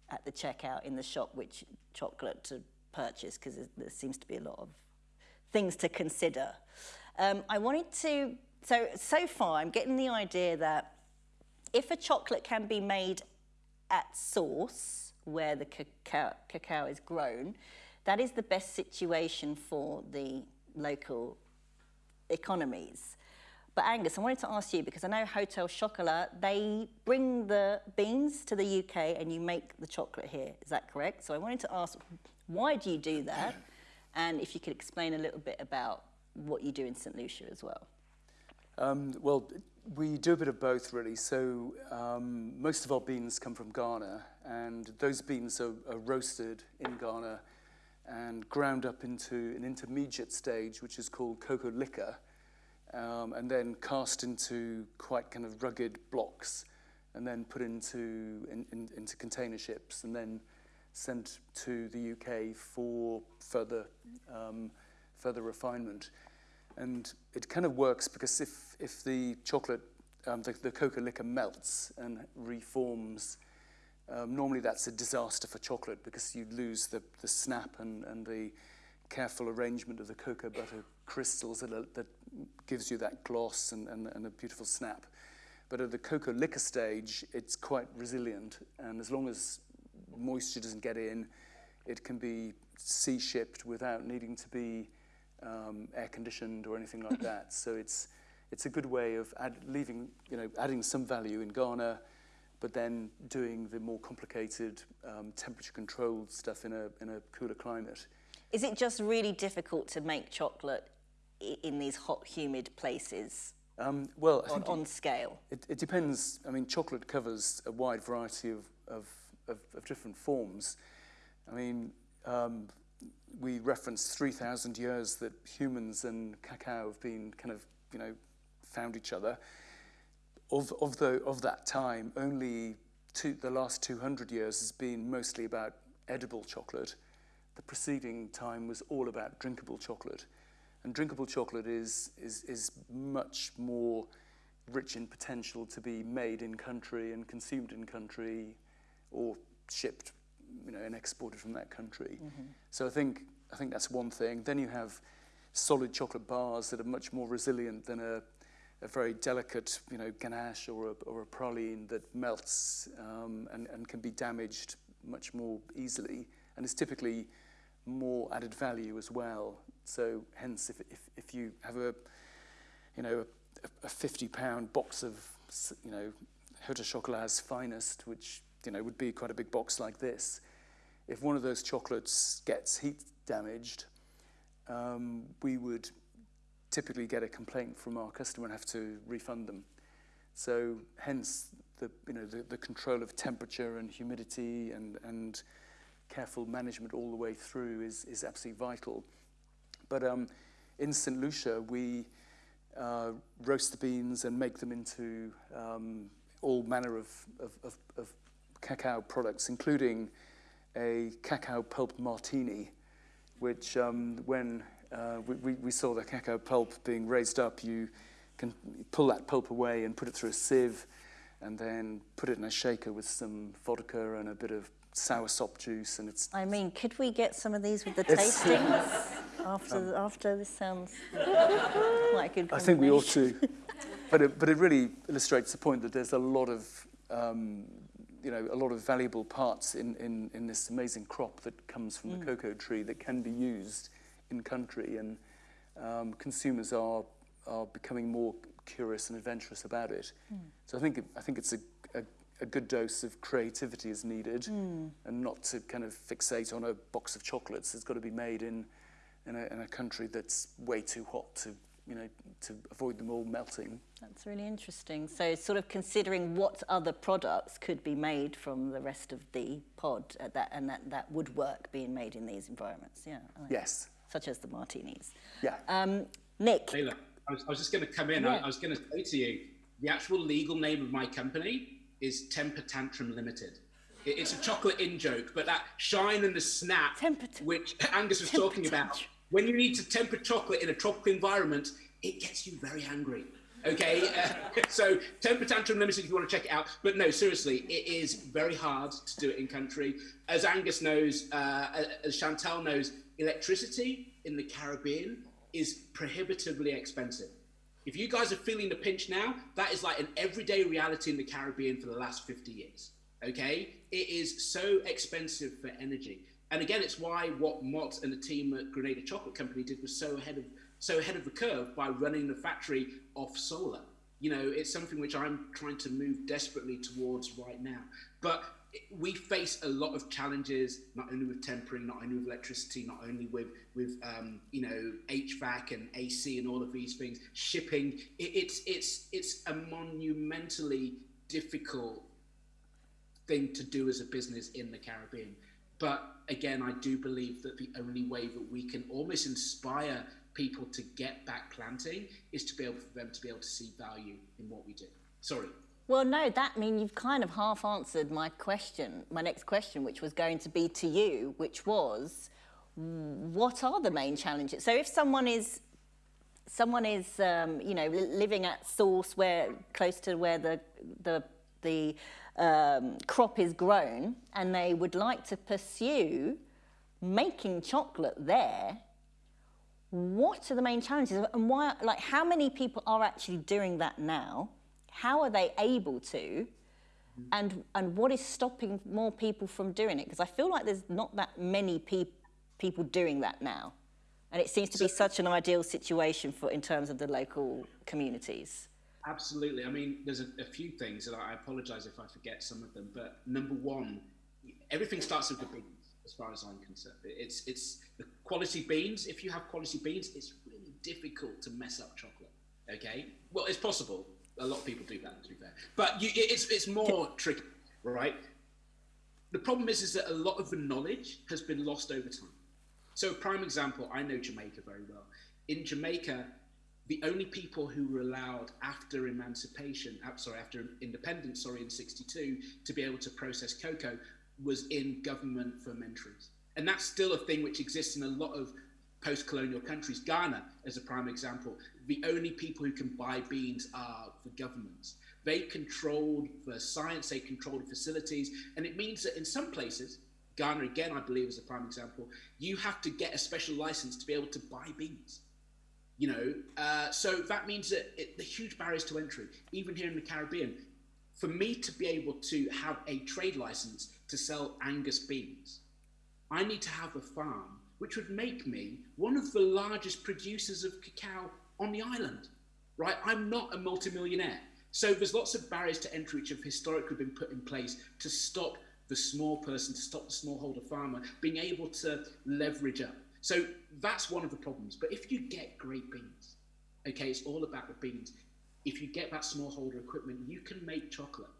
[SPEAKER 3] at the checkout in the shop which chocolate to purchase because there seems to be a lot of things to consider. Um, I wanted to so, so far I'm getting the idea that if a chocolate can be made at source, where the cacao, cacao is grown, that is the best situation for the local economies. But Angus, I wanted to ask you, because I know Hotel Chocolat, they bring the beans to the UK and you make the chocolate here. Is that correct? So I wanted to ask, why do you do that? And if you could explain a little bit about what you do in St. Lucia as well.
[SPEAKER 6] Um, well, we do a bit of both, really. So um, most of our beans come from Ghana, and those beans are, are roasted in Ghana and ground up into an intermediate stage, which is called cocoa liquor, um, and then cast into quite kind of rugged blocks, and then put into, in, in, into container ships, and then sent to the UK for further, um, further refinement. And it kind of works because if, if the chocolate, um, the, the cocoa liquor melts and reforms, um, normally that's a disaster for chocolate because you lose the, the snap and, and the careful arrangement of the cocoa butter crystals that, that gives you that gloss and, and, and a beautiful snap. But at the cocoa liquor stage, it's quite resilient. And as long as moisture doesn't get in, it can be sea shipped without needing to be um, air conditioned or anything like that. So it's it's a good way of add, leaving you know adding some value in Ghana, but then doing the more complicated um, temperature controlled stuff in a in a cooler climate.
[SPEAKER 3] Is it just really difficult to make chocolate in these hot, humid places?
[SPEAKER 6] Um, well,
[SPEAKER 3] on, on scale,
[SPEAKER 6] it, it depends. I mean, chocolate covers a wide variety of of, of, of different forms. I mean, um, we reference 3,000 years that humans and cacao have been kind of, you know, found each other. Of, of, the, of that time, only two, the last 200 years has been mostly about edible chocolate. The preceding time was all about drinkable chocolate. And drinkable chocolate is, is, is much more rich in potential to be made in country and consumed in country or shipped you know, and exported from that country. Mm -hmm. So I think, I think that's one thing. Then you have solid chocolate bars that are much more resilient than a, a very delicate, you know, ganache or a, or a praline that melts um, and, and can be damaged much more easily and is typically more added value as well. So hence, if, if, if you have a, you know, a, a 50 pound box of, you know, Hotel Chocolat's finest, which you know, would be quite a big box like this. If one of those chocolates gets heat damaged, um, we would typically get a complaint from our customer and have to refund them. So hence the, you know, the, the control of temperature and humidity and, and careful management all the way through is, is absolutely vital. But um, in St. Lucia, we uh, roast the beans and make them into um, all manner of, of, of, of cacao products, including a cacao pulp martini, which um, when uh, we, we saw the cacao pulp being raised up, you can pull that pulp away and put it through a sieve and then put it in a shaker with some vodka and a bit of sour soursop juice, and it's
[SPEAKER 3] I mean, could we get some of these with the tastings after, after this sounds quite a good
[SPEAKER 6] I think we ought to. but, it, but it really illustrates the point that there's a lot of, um, you know, a lot of valuable parts in, in, in this amazing crop that comes from the mm. cocoa tree that can be used in country, and um, consumers are are becoming more curious and adventurous about it. Mm. So I think it, I think it's a, a, a good dose of creativity is needed, mm. and not to kind of fixate on a box of chocolates. It's got to be made in in a, in a country that's way too hot to you know to avoid them all melting.
[SPEAKER 3] That's really interesting. So, sort of considering what other products could be made from the rest of the pod, uh, that, and that, that would work being made in these environments. Yeah. Like
[SPEAKER 6] Yes.
[SPEAKER 3] Such as the martinis.
[SPEAKER 6] Yeah.
[SPEAKER 3] Um, Nick,
[SPEAKER 4] Taylor, I was, I was just going to come in.
[SPEAKER 3] Yeah.
[SPEAKER 4] I, I was going to say to you, the actual legal name of my company is Temper Tantrum Limited. It, it's a chocolate in joke, but that shine and the snap,
[SPEAKER 3] Temper
[SPEAKER 4] which Angus was
[SPEAKER 3] Temper
[SPEAKER 4] talking about,
[SPEAKER 3] Tantrum.
[SPEAKER 4] When you need to temper chocolate in a tropical environment, it gets you very angry. Okay, uh, so Temper Tantrum Limited, if you want to check it out. But no, seriously, it is very hard to do it in country. As Angus knows, uh, as Chantal knows, electricity in the Caribbean is prohibitively expensive. If you guys are feeling the pinch now, that is like an everyday reality in the Caribbean for the last 50 years. Okay? It is so expensive for energy. And again, it's why what Mott and the team at Grenada Chocolate Company did was so ahead of so ahead of the curve by running the factory off solar. You know, it's something which I'm trying to move desperately towards right now. But we face a lot of challenges, not only with tempering, not only with electricity, not only with with um, you know HVAC and AC and all of these things, shipping. It, it's it's it's a monumentally difficult thing to do as a business in the Caribbean. But again, I do believe that the only way that we can almost inspire people to get back planting is to be able for them to be able to see value in what we do. Sorry.
[SPEAKER 3] Well, no, that I mean you've kind of half answered my question, my next question, which was going to be to you, which was, what are the main challenges? So if someone is, someone is, um, you know, living at source where close to where the the the um, crop is grown, and they would like to pursue making chocolate there, what are the main challenges and why like how many people are actually doing that now? How are they able to? And and what is stopping more people from doing it? Because i feel like there's not that many pe- people doing that now. And it seems to be such an ideal situation for in terms of the local communities
[SPEAKER 4] Absolutely. I mean, there's a, a few things, and I apologize if I forget some of them. But number one, everything starts with the beans, as far as I'm concerned. It's it's the quality beans. If you have quality beans, it's really difficult to mess up chocolate. Okay. Well, it's possible. A lot of people do that, to be fair. But you, it's it's more tricky, right? The problem is, is that a lot of the knowledge has been lost over time. So, a prime example, I know Jamaica very well. In Jamaica, the only people who were allowed after emancipation, uh, sorry, after independence, sorry, in 62, to be able to process cocoa was in government fermentaries. And that's still a thing which exists in a lot of post colonial countries. Ghana, as a prime example, the only people who can buy beans are the governments. They controlled the science, they controlled the facilities, and it means that in some places, Ghana again, I believe, is a prime example, you have to get a special license to be able to buy beans you know uh, so that means that it, the huge barriers to entry even here in the caribbean for me to be able to have a trade license to sell angus beans i need to have a farm which would make me one of the largest producers of cacao on the island right? I'm not a multimillionaire. So there's lots of barriers to entry which have historically been put in place to stop the small person to stop the smallholder farmer being able to leverage up so that's one of the problems. But if you get great beans, okay, it's all about the beans. If you get that smallholder equipment, you can make chocolate.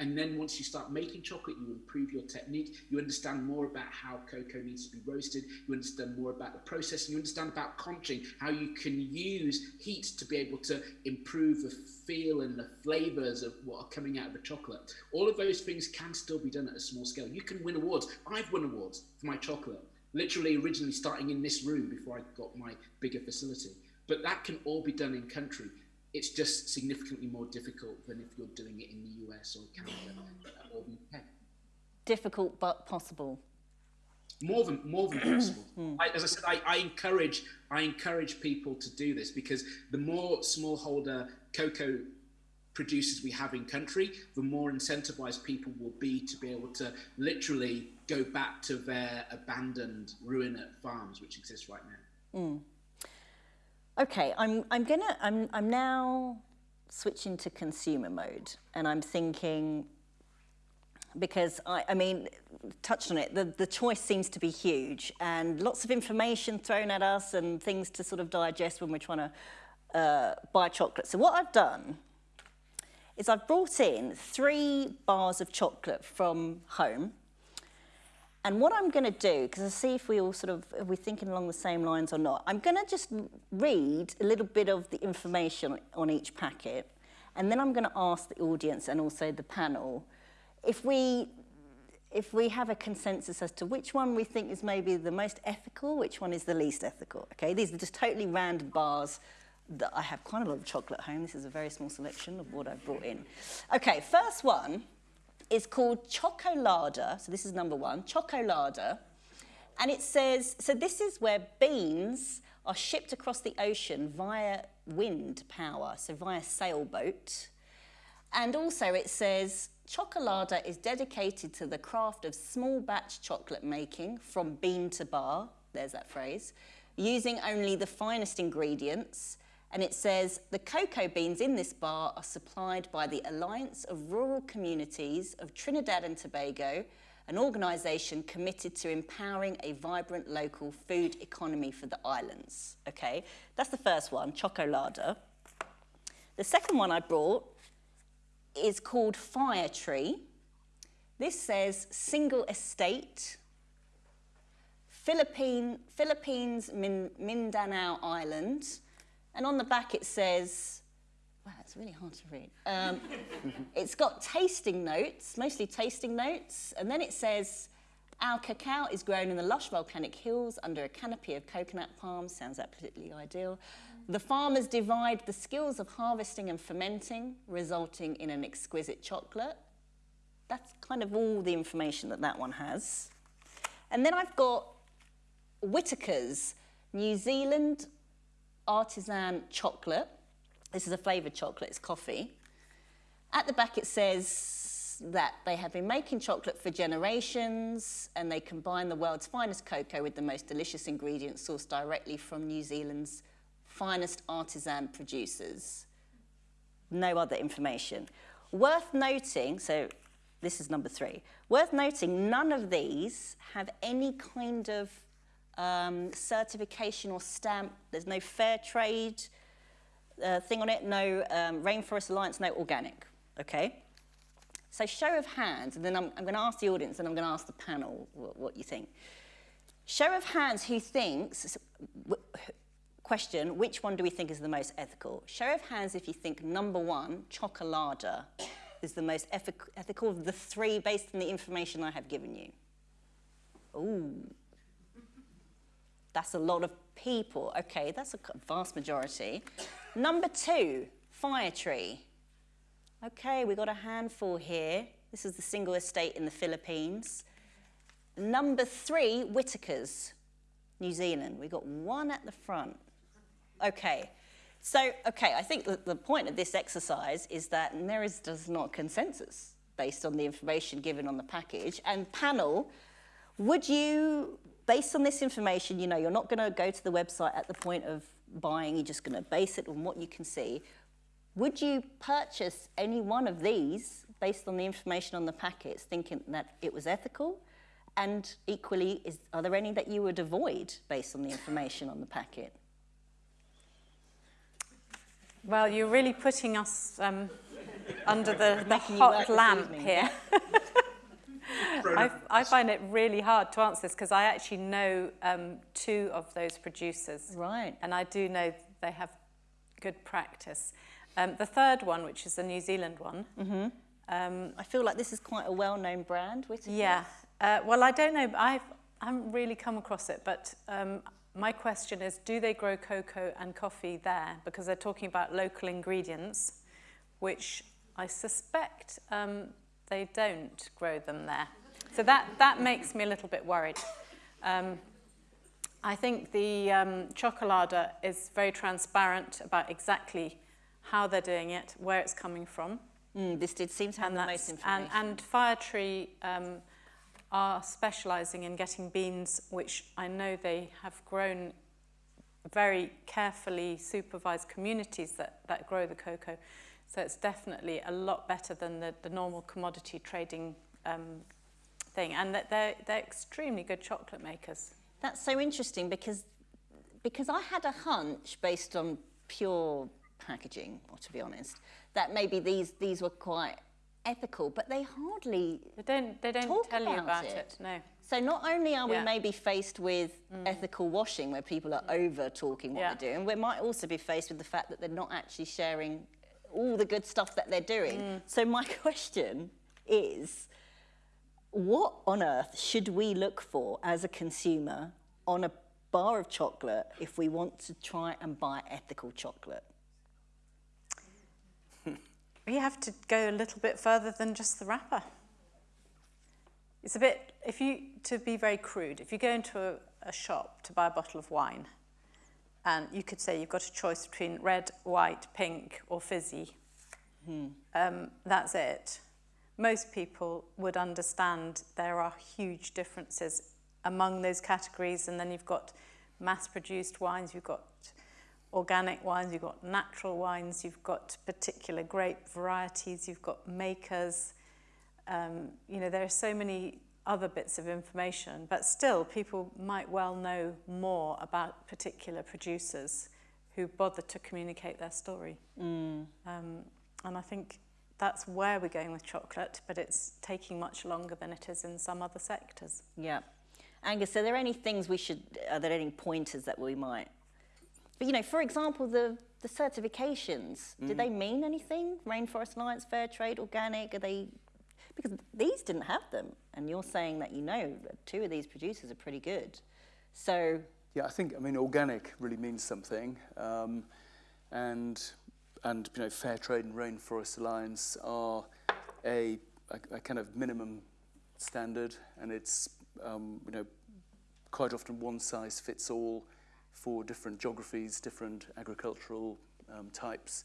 [SPEAKER 4] And then once you start making chocolate, you improve your technique. You understand more about how cocoa needs to be roasted. You understand more about the process. You understand about conching, how you can use heat to be able to improve the feel and the flavors of what are coming out of the chocolate. All of those things can still be done at a small scale. You can win awards. I've won awards for my chocolate literally originally starting in this room before I got my bigger facility. But that can all be done in country. It's just significantly more difficult than if you're doing it in the US or Canada or the UK.
[SPEAKER 3] difficult but possible.
[SPEAKER 4] more than more than possible. Hmm. I, as I said, I, I encourage I encourage people to do this because the more smallholder cocoa producers we have in country, the more incentivized people will be to be able to literally go back to their abandoned ruined farms which exist right now.
[SPEAKER 3] Okay, I'm, I'm gonna, I'm, I'm now switching to consumer mode and I'm thinking, because I, I mean, touched on it, the, the choice seems to be huge and lots of information thrown at us and things to sort of digest when we're trying to uh, buy chocolate. So what I've done is I've brought in three bars of chocolate from home. And what I'm going to do, because I see if we all sort of, are we thinking along the same lines or not, I'm going to just read a little bit of the information on each packet. And then I'm going to ask the audience and also the panel if we, if we have a consensus as to which one we think is maybe the most ethical, which one is the least ethical. Okay, these are just totally random bars that I have quite a lot of chocolate at home. This is a very small selection of what I've brought in. Okay, first one is called Chocolarder. So this is number one, Chocolarder. And it says, so this is where beans are shipped across the ocean via wind power, so via sailboat. And also it says, Chocolarder is dedicated to the craft of small batch chocolate making from bean to bar, there's that phrase, using only the finest ingredients. And it says, the cocoa beans in this bar are supplied by the Alliance of Rural Communities of Trinidad and Tobago, an organisation committed to empowering a vibrant local food economy for the islands. Okay, that's the first one, Chocolarder. The second one I brought is called Firetree. This says single estate, Philippine, Philippines, Min, Mindanao Island. And on the back it says, wow, that's really hard to read. Um, it's got tasting notes, mostly tasting notes. And then it says, our cacao is grown in the lush volcanic hills under a canopy of coconut palms. Sounds absolutely ideal. The farmers divide the skills of harvesting and fermenting, resulting in an exquisite chocolate. That's kind of all the information that that one has. And then I've got Whittaker's New Zealand artisan chocolate. This is a flavoured chocolate, it's coffee. At the back it says that they have been making chocolate for generations and they combine the world's finest cocoa with the most delicious ingredients sourced directly from New Zealand's finest artisan producers. No other information. Worth noting, so this is number three, worth noting none of these have any kind of um, certification or stamp. There's no fair trade uh, thing on it, no um, Rainforest Alliance, no organic, okay? So show of hands, and then I'm, I'm going to ask the audience and I'm going to ask the panel what, what you think. Show of hands who thinks, question, which one do we think is the most ethical? Show of hands if you think number one, Chocolarder, is the most ethical of the three based on the information I have given you. Ooh. That's a lot of people. Okay, that's a vast majority. Number two, Firetree. Okay, we've got a handful here. This is the single estate in the Philippines. Number three, Whittaker's, New Zealand. We've got one at the front. Okay, so, okay, I think the, the point of this exercise is that there is does not consensus based on the information given on the package. And panel, would you based on this information, you know, you're not going to go to the website at the point of buying, you're just going to base it on what you can see. Would you purchase any one of these based on the information on the packets, thinking that it was ethical? And equally, is, are there any that you would avoid based on the information on the packet?
[SPEAKER 5] Well, you're really putting us um, under the, the hot lamp here. I, I, find it really hard to answer this because I actually know um, two of those producers.
[SPEAKER 3] Right.
[SPEAKER 5] And I do know they have good practice. Um, the third one, which is the New Zealand one.
[SPEAKER 3] Mm -hmm. um, I feel like this is quite a well-known brand. Whittaker's.
[SPEAKER 5] Yeah. Uh, well, I don't know. I've, I haven't really come across it, but um, my question is, do they grow cocoa and coffee there? Because they're talking about local ingredients, which I suspect um, they don't grow them there. So that, that makes me a little bit worried. Um, I think the um, Chocolarder is very transparent about exactly how they're doing it, where it's coming from.
[SPEAKER 3] Mm, this did seem to have
[SPEAKER 5] and,
[SPEAKER 3] the most
[SPEAKER 5] and,
[SPEAKER 3] information.
[SPEAKER 5] and Firetree um, are specialising in getting beans, which I know they have grown very carefully supervised communities that, that grow the cocoa. So it's definitely a lot better than the, the normal commodity trading um, thing. And that they're, they're extremely good chocolate makers.
[SPEAKER 3] That's so interesting because because I had a hunch based on pure packaging, or to be honest, that maybe these these were quite ethical, but they hardly.
[SPEAKER 5] They don't, they don't
[SPEAKER 3] Talk
[SPEAKER 5] tell you
[SPEAKER 3] about
[SPEAKER 5] about
[SPEAKER 3] it.
[SPEAKER 5] it. no.
[SPEAKER 3] So not only are we
[SPEAKER 5] Yeah. Mm.
[SPEAKER 3] maybe faced with ethical washing, where people are over talking what
[SPEAKER 5] Yeah.
[SPEAKER 3] they're doing, we might also be faced with the fact that they're not actually sharing all the good stuff that they're doing.
[SPEAKER 5] Mm.
[SPEAKER 3] So my question is, what on earth should we look for as a consumer on a bar of chocolate if we want to try and buy ethical chocolate?
[SPEAKER 5] You have to go a little bit further than just the wrapper. It's a bit, if you, to be very crude, if you go into a, a shop to buy a bottle of wine, and you could say you've got a choice between red, white, pink, or fizzy, um, that's it. Most people would understand there are huge differences among those categories, and then you've got mass-produced wines, you've got organic wines, you've got natural wines, you've got particular grape varieties, you've got makers. Um, you know, there are so many other bits of information, but still people might well know more about particular producers who bother to communicate their story. Um, and I think that's where we're going with chocolate, but it's taking much longer than it is in some other sectors.
[SPEAKER 3] Yeah. Angus, are there any things we should, are there any pointers that we might, but you know, for example, the, the certifications, do they mean anything? Rainforest Alliance, Fair Trade, Organic, are they, because these didn't have them. And you're saying that you know that two of these producers are pretty good. So,
[SPEAKER 6] Yeah, I think I mean organic really means something, um, and and you know fair trade and rainforest alliance are a, a, a kind of minimum standard, and it's um, you know quite often one size fits all for different geographies, different agricultural um, types,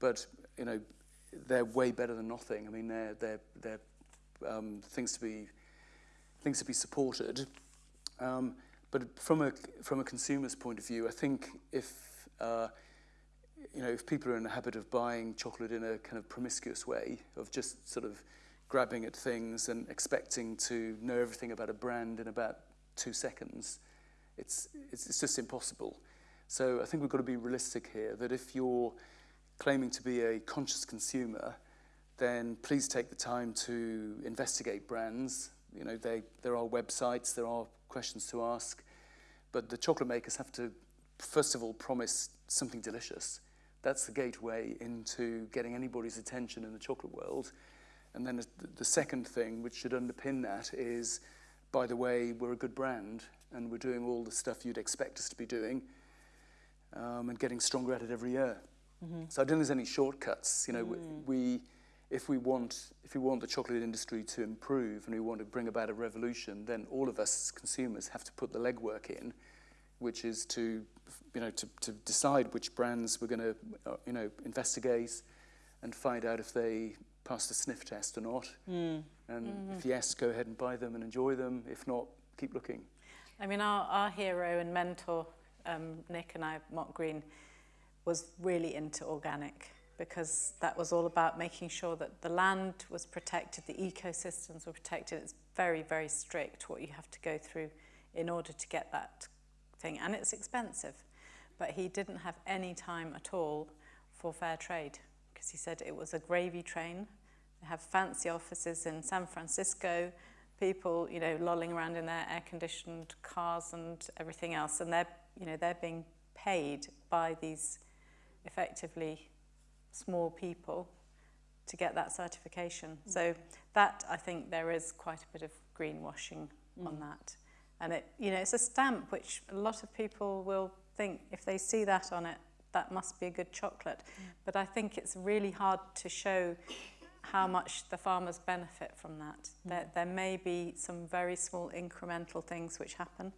[SPEAKER 6] but you know they're way better than nothing. I mean, they're they're they're um, things to be things to be supported. Um, but from a from a consumer's point of view, I think if uh, you know if people are in the habit of buying chocolate in a kind of promiscuous way of just sort of grabbing at things and expecting to know everything about a brand in about two seconds, it's it's, it's just impossible. So I think we've got to be realistic here that if you're claiming to be a conscious consumer, then please take the time to investigate brands. You know, they, there are websites, there are questions to ask, but the chocolate makers have to, first of all, promise something delicious. That's the gateway into getting anybody's attention in the chocolate world. And then the, second thing, which should underpin that, is, by the way, we're a good brand and we're doing all the stuff you'd expect us to be doing um, and getting stronger at it every year. -hmm. So I don't think there's any shortcuts. You know, mm. we, if we want, if we want the chocolate industry to improve and we want to bring about a revolution, then all of us as consumers have to put the legwork in, which is to, you know, to, to decide which brands we're going to, uh, you know, investigate and find out if they pass the sniff test or not. Mm. And mm -hmm. if yes, go ahead and buy them and enjoy them. If not, keep looking.
[SPEAKER 5] I mean, our, our hero and mentor, um, Nick and I, Mark Green, was really into organic because that was all about making sure that the land was protected, the ecosystems were protected. It's very, very strict what you have to go through in order to get that thing. And it's expensive. But he didn't have any time at all for fair trade because he said it was a gravy train. They have fancy offices in San Francisco, people, you know, lolling around in their air-conditioned cars and everything else. And they're, you know, they're being paid by these effectively small people to get that certification. So that, I think, there is quite a bit of greenwashing mm. on that. And it, you know, it's a stamp which a lot of people will think if they see that on it, that must be a good chocolate. Mm. But I think it's really hard to show how much the farmers benefit from that. Mm. There, there may be some very small incremental things which happen.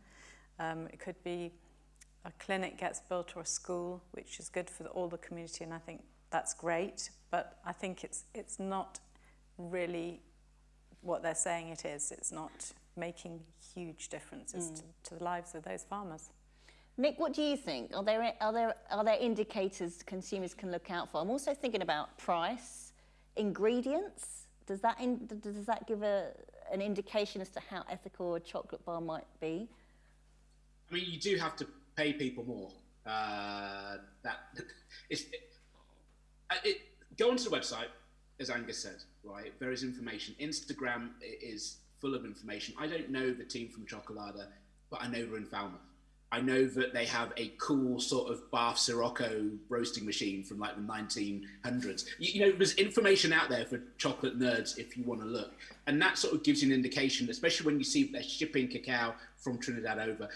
[SPEAKER 5] Um, it could be a clinic gets built or a school, which is good for the, all the community, and I think that's great. But I think it's it's not really what they're saying it is. It's not making huge differences mm. to, to the lives of those farmers.
[SPEAKER 3] Nick, what do you think? Are there are there are there indicators consumers can look out for? I'm also thinking about price, ingredients. Does that in, does that give a an indication as to how ethical a chocolate bar might be?
[SPEAKER 4] I mean, you do have to pay people more. Uh, that it, it, go onto the website, as Angus said. Right, there is information. Instagram is full of information. I don't know the team from Chocolarder, but I know they're in Falmouth. I know that they have a cool sort of Barth Sirocco roasting machine from like the 1900s. You, you, know, there's information out there for chocolate nerds if you want to look. And that sort of gives you an indication, especially when you see they're shipping cacao from Trinidad over.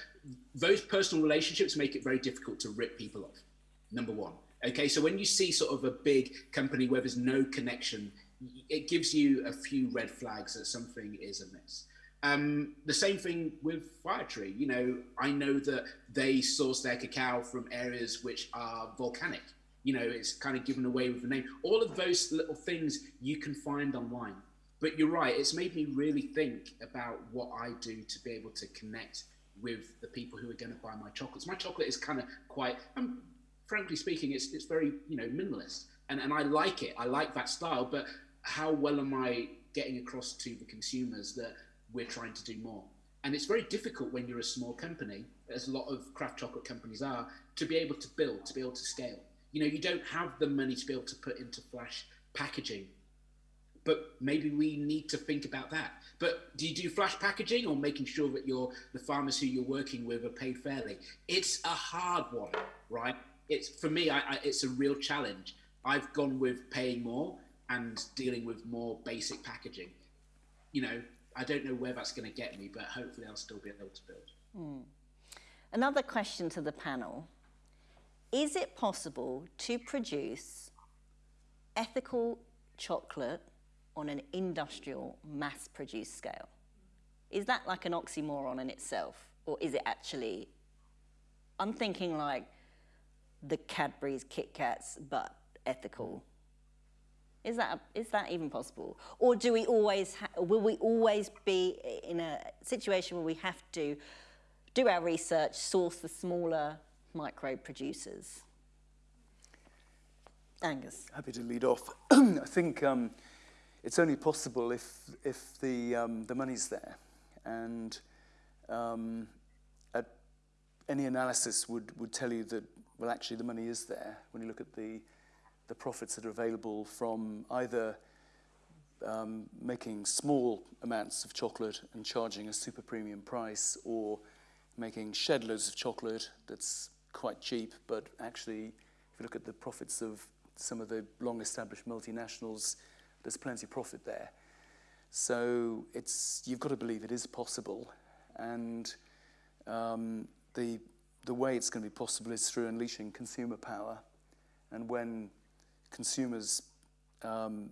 [SPEAKER 4] Those personal relationships make it very difficult to rip people off, number one. Okay, so when you see sort of a big company where there's no connection, it gives you a few red flags that something is amiss. Um, the same thing with Firetree. You know, I know that they source their cacao from areas which are volcanic. You know, it's kind of given away with the name. All of those little things you can find online. But you're right, it's made me really think about what I do to be able to connect with the people who are going to buy my chocolates. My chocolate is kind of quite, um, frankly speaking, it's, it's very, you know, minimalist. And, and I like it. I like that style. But how well am I getting across to the consumers that we're trying to do more. And it's very difficult when you're a small company, as a lot of craft chocolate companies are, to be able to build, to be able to scale. You know, you don't have the money to be able to put into flash packaging. But maybe we need to think about that. But do you do flash packaging or making sure that your the farmers who you're working with are paid fairly? It's a hard one, right? It's for me, I, I, it's a real challenge. I've gone with paying more and dealing with more basic packaging. You know, I don't know where that's going to get me, but hopefully I'll still be able to build.
[SPEAKER 3] Hmm. Another question to the panel. Is it possible to produce ethical chocolate on an industrial mass-produced scale? Is that like an oxymoron in itself? Or is it actually, I'm thinking like the Cadbury's Kit Kats, but ethical is that, is that even possible? Or do we always, will we always be in a situation where we have to do our research, source the smaller micro producers? Angus.
[SPEAKER 6] Happy to lead off. I think um, it's only possible if, if the, um, the money's there. And um, any analysis would, would tell you that, well, actually the money is there when you look at the the profits that are available from either um, making small amounts of chocolate and charging a super premium price or making shed loads of chocolate that's quite cheap, but actually, if you look at the profits of some of the long established multinationals, there's plenty of profit there. So it's, you've got to believe it is possible. And um, the, the way it's going to be possible is through unleashing consumer power. And when consumers um,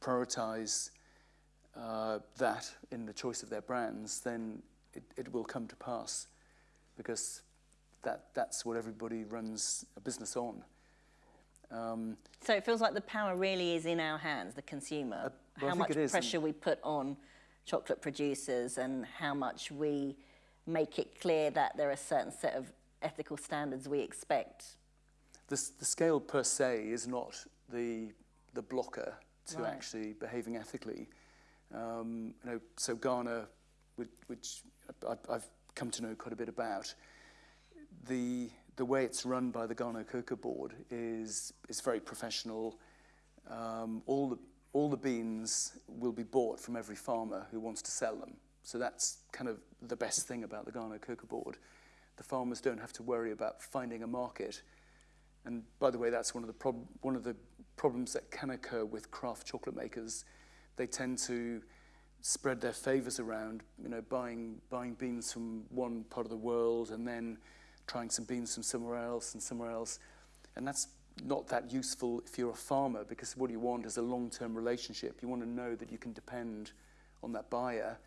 [SPEAKER 6] prioritize uh, that in the choice of their brands, then it, it will come to pass because that, that's what everybody runs a business on.
[SPEAKER 3] Um, so it feels like the power really is in our hands, the consumer. Uh, well, how much pressure we put on chocolate producers and how much we make it clear that there are a certain set of ethical standards we expect.
[SPEAKER 6] The, the scale per se is not the, the blocker to right. actually behaving ethically. Um, you know, so Ghana, which, which I, I've come to know quite a bit about, the, the way it's run by the Ghana Cocoa Board is, is very professional. Um, all, the, all the beans will be bought from every farmer who wants to sell them. So that's kind of the best thing about the Ghana Cocoa Board. The farmers don't have to worry about finding a market. And by the way, that's one of the, one of the problems that can occur with craft chocolate makers. They tend to spread their favors around, you know, buying, buying beans from one part of the world and then trying some beans from somewhere else and somewhere else. And that's, not that useful if you're a farmer because what you want is a long-term relationship. You want to know that you can depend on that buyer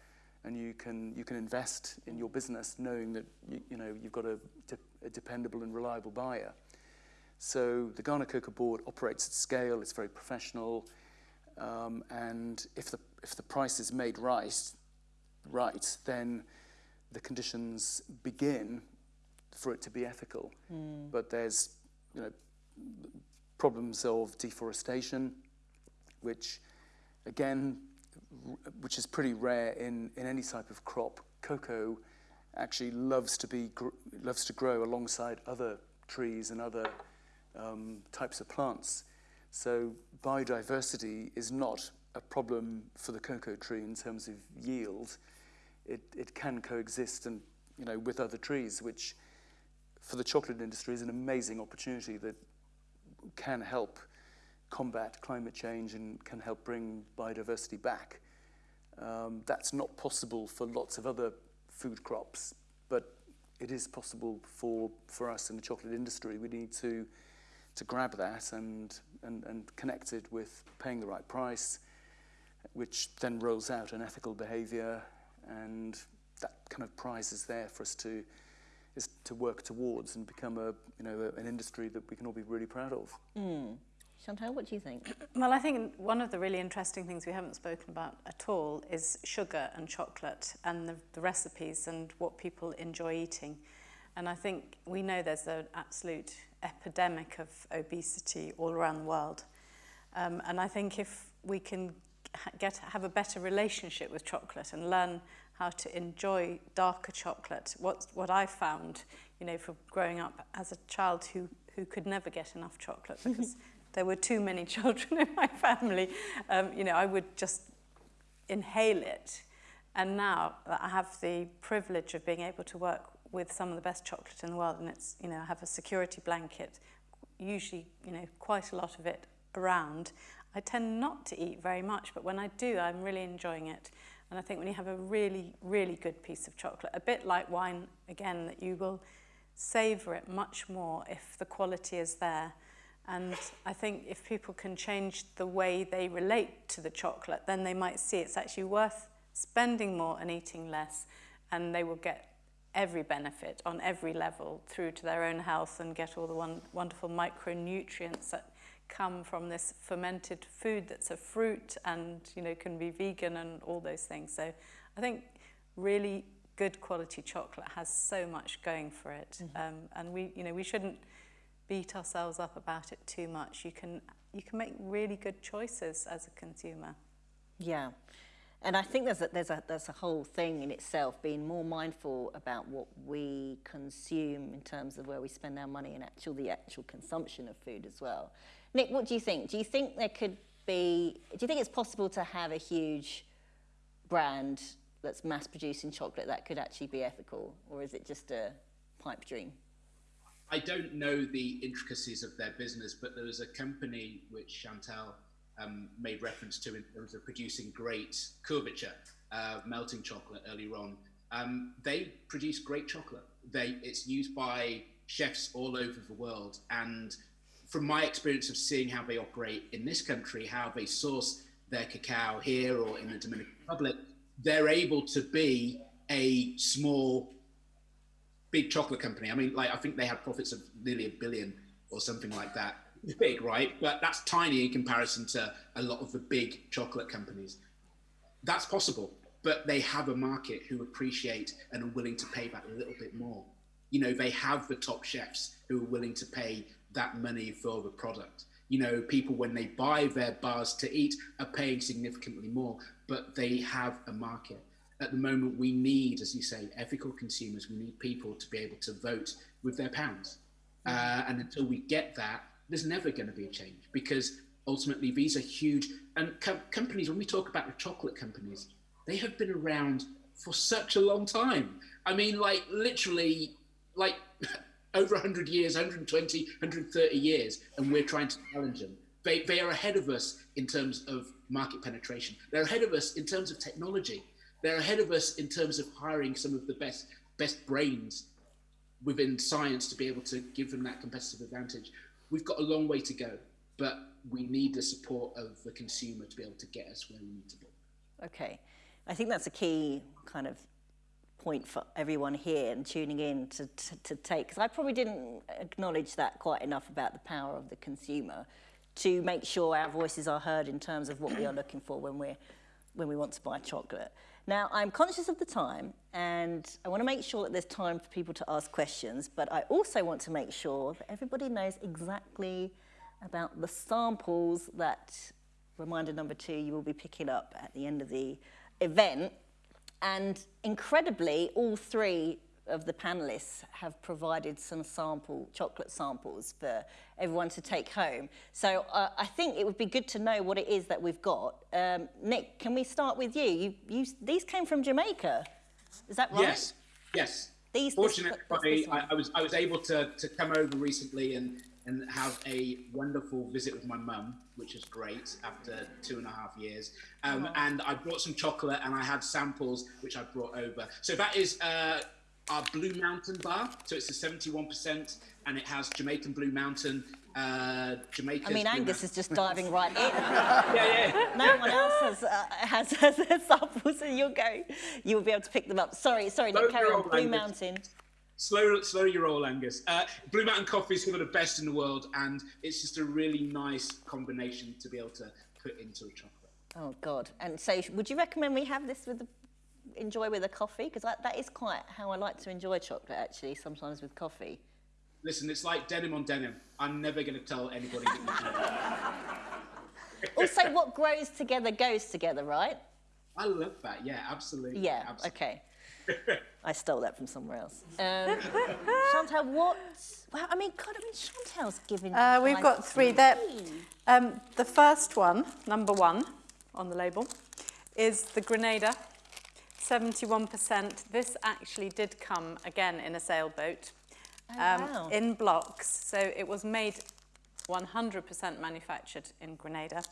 [SPEAKER 6] and you can you can invest in your business knowing that you, you know you've got a, a dependable and reliable buyer. So the Ghana Cocoa Board operates at scale. It's very professional, um, and if the if the price is made right, right, then the conditions begin for it to be ethical. Mm. But there's you know problems of deforestation, which again which is pretty rare in, in any type of crop. Cocoa actually loves to be loves to grow alongside other trees and other um, types of plants. So biodiversity is not a problem for the cocoa tree in terms of yield. It, it can coexist and you know with other trees, which for the chocolate industry is an amazing opportunity that can help combat climate change and can help bring biodiversity back. Um, that's not possible for lots of other food crops, but it is possible for, for us in the chocolate industry. We need to, to grab that and, and, and connect it with paying the right price, which then rolls out an ethical behavior, and that kind of prize is there for us to, is to work towards and become a, you know, a, an industry that we can all be really proud of.
[SPEAKER 3] Mm. Chantal, what do you think?
[SPEAKER 5] Well, I think one of the really interesting things we haven't spoken about at all is sugar and chocolate and the, the recipes and what people enjoy eating. And I think we know there's an absolute epidemic of obesity all around the world. Um, and I think if we can get have a better relationship with chocolate and learn how to enjoy darker chocolate, what, what I found, you know, from growing up as a child who, who could never get enough chocolate because there were too many children in my family, um, you know, I would just inhale it. And now that I have the privilege of being able to work with some of the best chocolate in the world, and it's, you know, I have a security blanket, usually, you know, quite a lot of it around. I tend not to eat very much, but when I do, I'm really enjoying it. And I think when you have a really, really good piece of chocolate, a bit like wine, again, that you will savour it much more if the quality is there. And I think if people can change the way they relate to the chocolate, then they might see it's actually worth spending more and eating less, and they will get every benefit on every level through to their own health and get all the one, wonderful micronutrients that come from this fermented food that's a fruit and you know can be vegan and all those things. So I think really good quality chocolate has so much going for it, mm -hmm. um, and we you know we shouldn't beat ourselves up about it too much. You can, you can make really good choices as a consumer.
[SPEAKER 3] Yeah. And I think there's a, there's, a, there's a whole thing in itself, being more mindful about what we consume in terms of where we spend our money and actual, the actual consumption of food as well. Nick, what do you think? Do you think there could be, do you think it's possible to have a huge brand that's mass producing chocolate that could actually be ethical? Or is it just a pipe dream?
[SPEAKER 4] I don't know the intricacies of their business, but there was a company which Chantal um, made reference to in terms of producing great couverture, uh, melting chocolate earlier on. Um, they produce great chocolate. They, it's used by chefs all over the world. And from my experience of seeing how they operate in this country, how they source their cacao here or in the Dominican Republic, they're able to be a small big chocolate company. I mean, like I think they had profits of nearly a billion or something like that. It's big, right? But that's tiny in comparison to a lot of the big chocolate companies. That's possible, but they have a market who appreciate and are willing to pay that a little bit more. You know, they have the top chefs who are willing to pay that money for the product. You know, people when they buy their bars to eat are paying significantly more, but they have a market at the moment we need, as you say, ethical consumers. We need people to be able to vote with their pounds. Uh, and until we get that, there's never going to be a change because ultimately these are huge. And com companies, when we talk about the chocolate companies, they have been around for such a long time. I mean, like literally, like over 100 years, 120, 130 years, and we're trying to challenge them. They, they are ahead of us in terms of market penetration. They're ahead of us in terms of technology. They're ahead of us in terms of hiring some of the best best brains within science to be able to give them that competitive advantage. we've got a long way to go, but we need the support of the consumer to be able to get us where we need to be.
[SPEAKER 3] Okay. I think that's a key kind of point for everyone here and tuning in to, to, to take, because I probably didn't acknowledge that quite enough about the power of the consumer to make sure our voices are heard in terms of what we are looking for when we're when we want to buy chocolate. Now, I'm conscious of the time and I want to make sure that there's time for people to ask questions, but I also want to make sure that everybody knows exactly about the samples that, reminder number two, you will be picking up at the end of the event. And incredibly, all three of the panelists have provided some sample, chocolate samples for everyone to take home. So uh, I think it would be good to know what it is that we've got. Um, Nick, can we start with you? you, you these came from Jamaica, is that right?
[SPEAKER 4] Yes, yes.
[SPEAKER 3] These,
[SPEAKER 4] Fortunately,
[SPEAKER 3] this, this
[SPEAKER 4] I, I, was I was able to, to come over recently and, and have a wonderful visit with my mum, which is great after two and a half years. Um, oh. And I brought some chocolate and I had samples which I brought over. So that is uh, our Blue Mountain bar. So it's a 71% and it has Jamaican Blue Mountain, uh, Jamaica.
[SPEAKER 3] I mean,
[SPEAKER 4] Blue
[SPEAKER 3] Angus
[SPEAKER 4] Mountain.
[SPEAKER 3] is just diving right in.
[SPEAKER 4] yeah, yeah.
[SPEAKER 3] No one else has, uh, has, has, has samples, and you'll go. You'll be able to pick them up. Sorry, sorry, Nick, carry on. Blue Mountain.
[SPEAKER 4] Slow, slow your roll, Angus. Uh, Blue Mountain coffee is one of the best in the world, and it's just a really nice combination to be able to put into a chocolate.
[SPEAKER 3] Oh God! And so, would you recommend we have this with the enjoy with a coffee? Because that is quite how I like to enjoy chocolate, actually, sometimes with coffee.
[SPEAKER 4] Listen, it's like denim on denim. I'm never going to tell anybody
[SPEAKER 3] also, what grows together goes together, right?
[SPEAKER 4] I love that. Yeah, absolutely.
[SPEAKER 3] Yeah,
[SPEAKER 4] absolutely.
[SPEAKER 3] okay. I stole that from somewhere else. Um, Chantal, what? Well, I mean, God, I mean, Chantal's giving.
[SPEAKER 5] Uh, we've got three. There, um, the first one, number one on the label, is the Grenada 71%. This actually did come again in a sailboat
[SPEAKER 3] oh, um, wow.
[SPEAKER 5] in blocks. So it was made 100% manufactured in Grenada,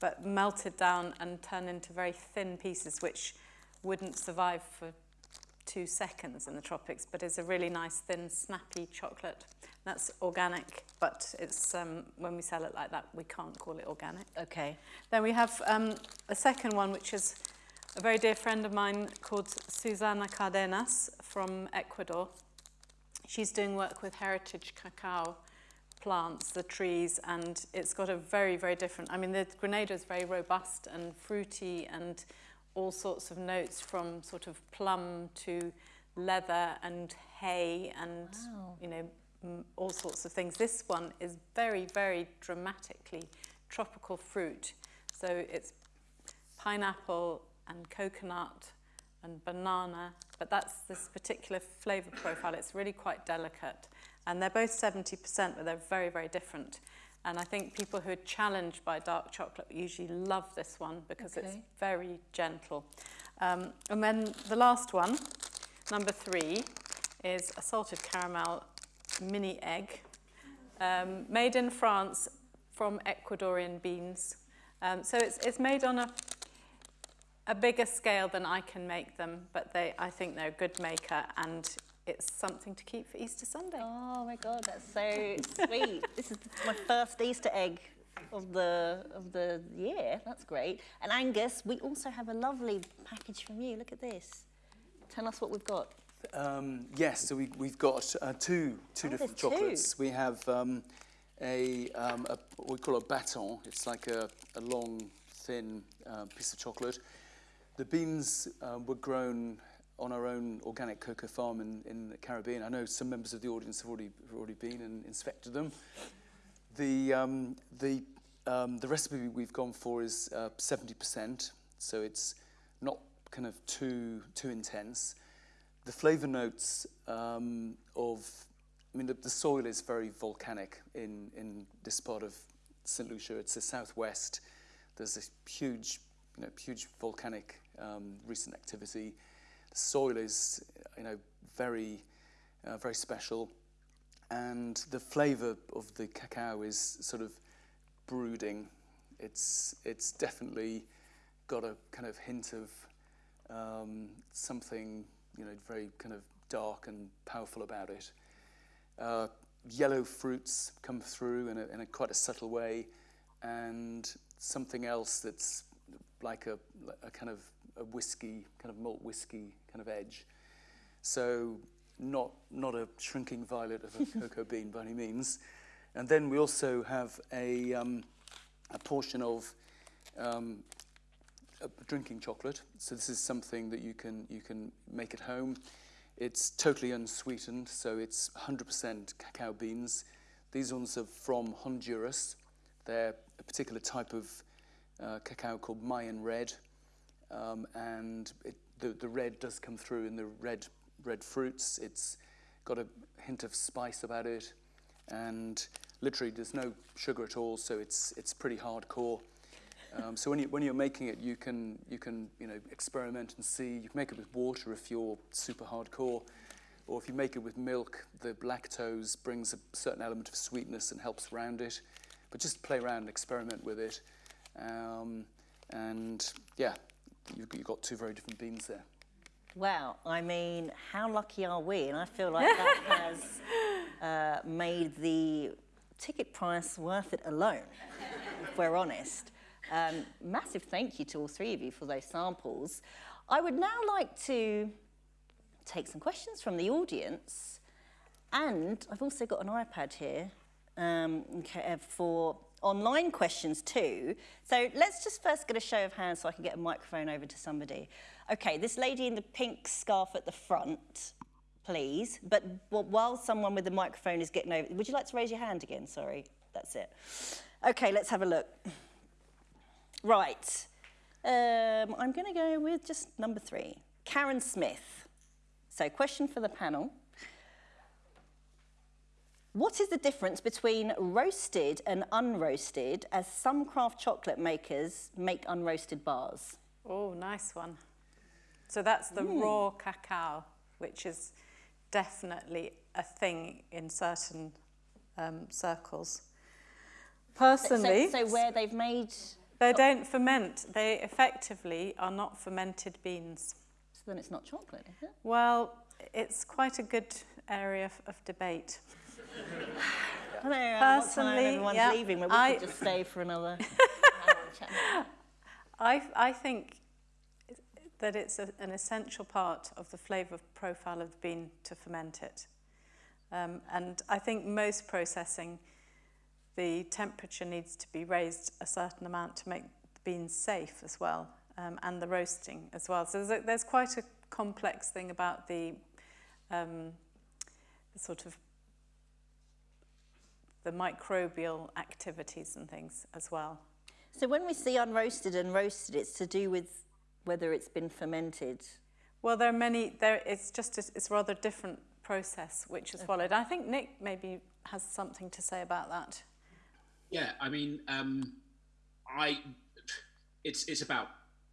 [SPEAKER 5] but melted down and turned into very thin pieces, which wouldn't survive for two seconds in the tropics, but is a really nice, thin, snappy chocolate. That's organic, but it's um, when we sell it like that, we can't call it organic.
[SPEAKER 3] Okay.
[SPEAKER 5] Then we have um, a second one, which is a very dear friend of mine called Susana Cardenas from Ecuador. She's doing work with heritage cacao plants, the trees, and it's got a very, very different, I mean, the Grenada is very robust and fruity and all sorts of notes from sort of plum to leather and hay and, wow. you know, all sorts of things. This one is very, very dramatically tropical fruit. So it's pineapple, and coconut and banana, but that's this particular flavour profile. It's really quite delicate. And they're both 70%, but they're very, very different. And I think people who are challenged by dark chocolate usually love this one because okay. it's very gentle. Um, and then the last one, number three, is a salted caramel mini egg, um, made in France from Ecuadorian beans. Um, so it's, it's made on a a bigger scale than I can make them, but they, I think they're a good maker and it's something to keep for Easter Sunday.
[SPEAKER 3] Oh my God, that's so sweet. This is my first Easter egg of the of the year. That's great. And Angus, we also have a lovely package from you. Look at this. Tell us what we've got.
[SPEAKER 6] Um, yes, so we, we've got uh, two two oh, different chocolates.
[SPEAKER 3] Two.
[SPEAKER 6] We have um, a, um, a, what we call a baton. It's like a, a long, thin uh, piece of chocolate. The beans uh, were grown on our own organic cocoa farm in, in the Caribbean. I know some members of the audience have already, have already been and inspected them. The, um, the, um, the recipe we've gone for is uh, 70%, so it's not kind of too, too intense. The flavour notes um, of, I mean, the, the soil is very volcanic in, in this part of St. Lucia. It's the southwest. There's a huge, you know, huge volcanic um, recent activity. The soil is, you know, very, uh, very special, and the flavour of the cacao is sort of brooding. It's it's definitely got a kind of hint of um, something, you know, very kind of dark and powerful about it. Uh, yellow fruits come through in a, in a quite a subtle way, and something else that's like a, a kind of a whiskey, kind of malt whiskey kind of edge. So not, not a shrinking violet of a cocoa bean by any means. And then we also have a, um, a portion of um, a drinking chocolate. So this is something that you can, you can make at home. It's totally unsweetened, so it's 100% cacao beans. These ones are from Honduras. They're a particular type of uh, cacao called Mayan red. Um, and it, the, the red does come through in the red, red fruits. It's got a hint of spice about it. And literally, there's no sugar at all, so it's, it's pretty hardcore. Um, so when, you, when you're making it, you can, you can you know, experiment and see. You can make it with water if you're super hardcore. Or if you make it with milk, the lactose brings a certain element of sweetness and helps round it. But just play around and experiment with it. Um, and yeah, you've, you've got two very different beans there.
[SPEAKER 3] Wow, I mean, how lucky are we? And I feel like that has uh, made the ticket price worth it alone, if we're honest. Um, massive thank you to all three of you for those samples. I would now like to take some questions from the audience. And I've also got an iPad here um, for online questions too. So let's just first get a show of hands so I can get a microphone over to somebody. Okay, this lady in the pink scarf at the front, please. But while someone with the microphone is getting over, would you like to raise your hand again? Sorry, that's it. Okay, let's have a look. Right. Um, I'm to go with just number three. Karen Smith. So question for the panel. What is the difference between roasted and unroasted as some craft chocolate makers make unroasted bars?
[SPEAKER 5] Oh, nice one. So that's the mm. raw cacao, which is definitely a thing in certain um, circles. Personally...
[SPEAKER 3] So, so where they've made...
[SPEAKER 5] They don't ferment. They effectively are not fermented beans.
[SPEAKER 3] So then it's not chocolate, is it?
[SPEAKER 5] Well, it's quite a good area of, of debate.
[SPEAKER 3] Personally, yeah, leaving, but we I, could just stay for another
[SPEAKER 5] I, I think that it's a, an essential part of the flavour profile of the bean to ferment it. Um, and I think most processing, the temperature needs to be raised a certain amount to make the beans safe as well, um, and the roasting as well. So there's, a, there's quite a complex thing about the, um, the sort of the microbial activities and things as well.
[SPEAKER 3] So when we see unroasted and roasted, it's to do with whether it's been fermented?
[SPEAKER 5] Well, there are many, there, it's just, a, it's a rather different process which is okay. followed. I think Nick maybe has something to say about that.
[SPEAKER 4] Yeah, I mean, um, I, it's, it's about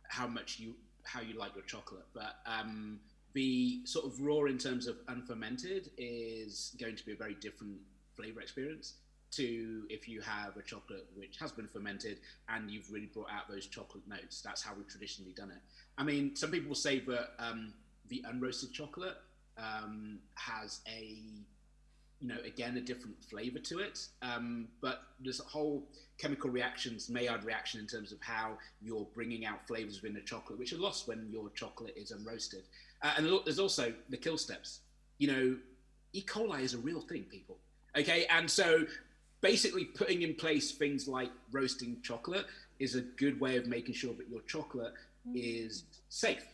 [SPEAKER 4] how much you, how you like your chocolate, but um, the sort of raw in terms of unfermented is going to be a very different flavor experience to if you have a chocolate which has been fermented and you've really brought out those chocolate notes. That's how we've traditionally done it. I mean, some people say that um, the unroasted chocolate um, has a, you know, again, a different flavor to it. Um, but there's a whole chemical reactions, Maillard reaction in terms of how you're bringing out flavors within the chocolate, which are lost when your chocolate is unroasted. Uh, and there's also the kill steps. You know, E. coli is a real thing, people. Okay, and so basically putting in place things like roasting chocolate is a good way of making sure that your chocolate mm. is safe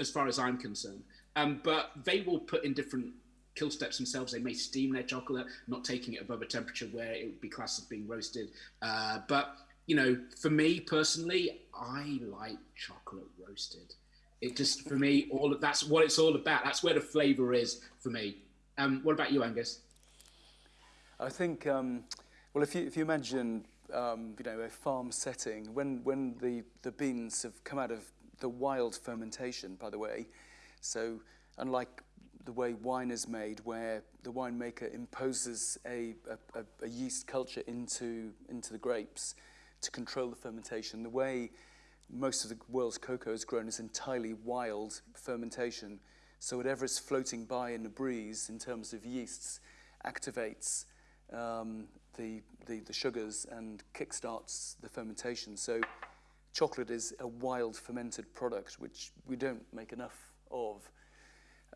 [SPEAKER 4] as far as I'm concerned. Um, but they will put in different kill steps themselves. They may steam their chocolate, not taking it above a temperature where it would be classed as being roasted. Uh, but you know, for me personally, I like chocolate roasted. It just for me, all of that's what it's all about. That's where the flavour is for me. Um, what about you, Angus?
[SPEAKER 6] I think, um, well, if you, if you imagine, um, you know, a farm setting, when, when the, the beans have come out of the wild fermentation, by the way, so unlike the way wine is made, where the winemaker imposes a, a, a yeast culture into, into the grapes to control the fermentation, the way most of the world's cocoa is grown is entirely wild fermentation. So whatever is floating by in the breeze in terms of yeasts activates um, the, the, the sugars and kickstarts the fermentation. So chocolate is a wild fermented product, which we don't make enough of.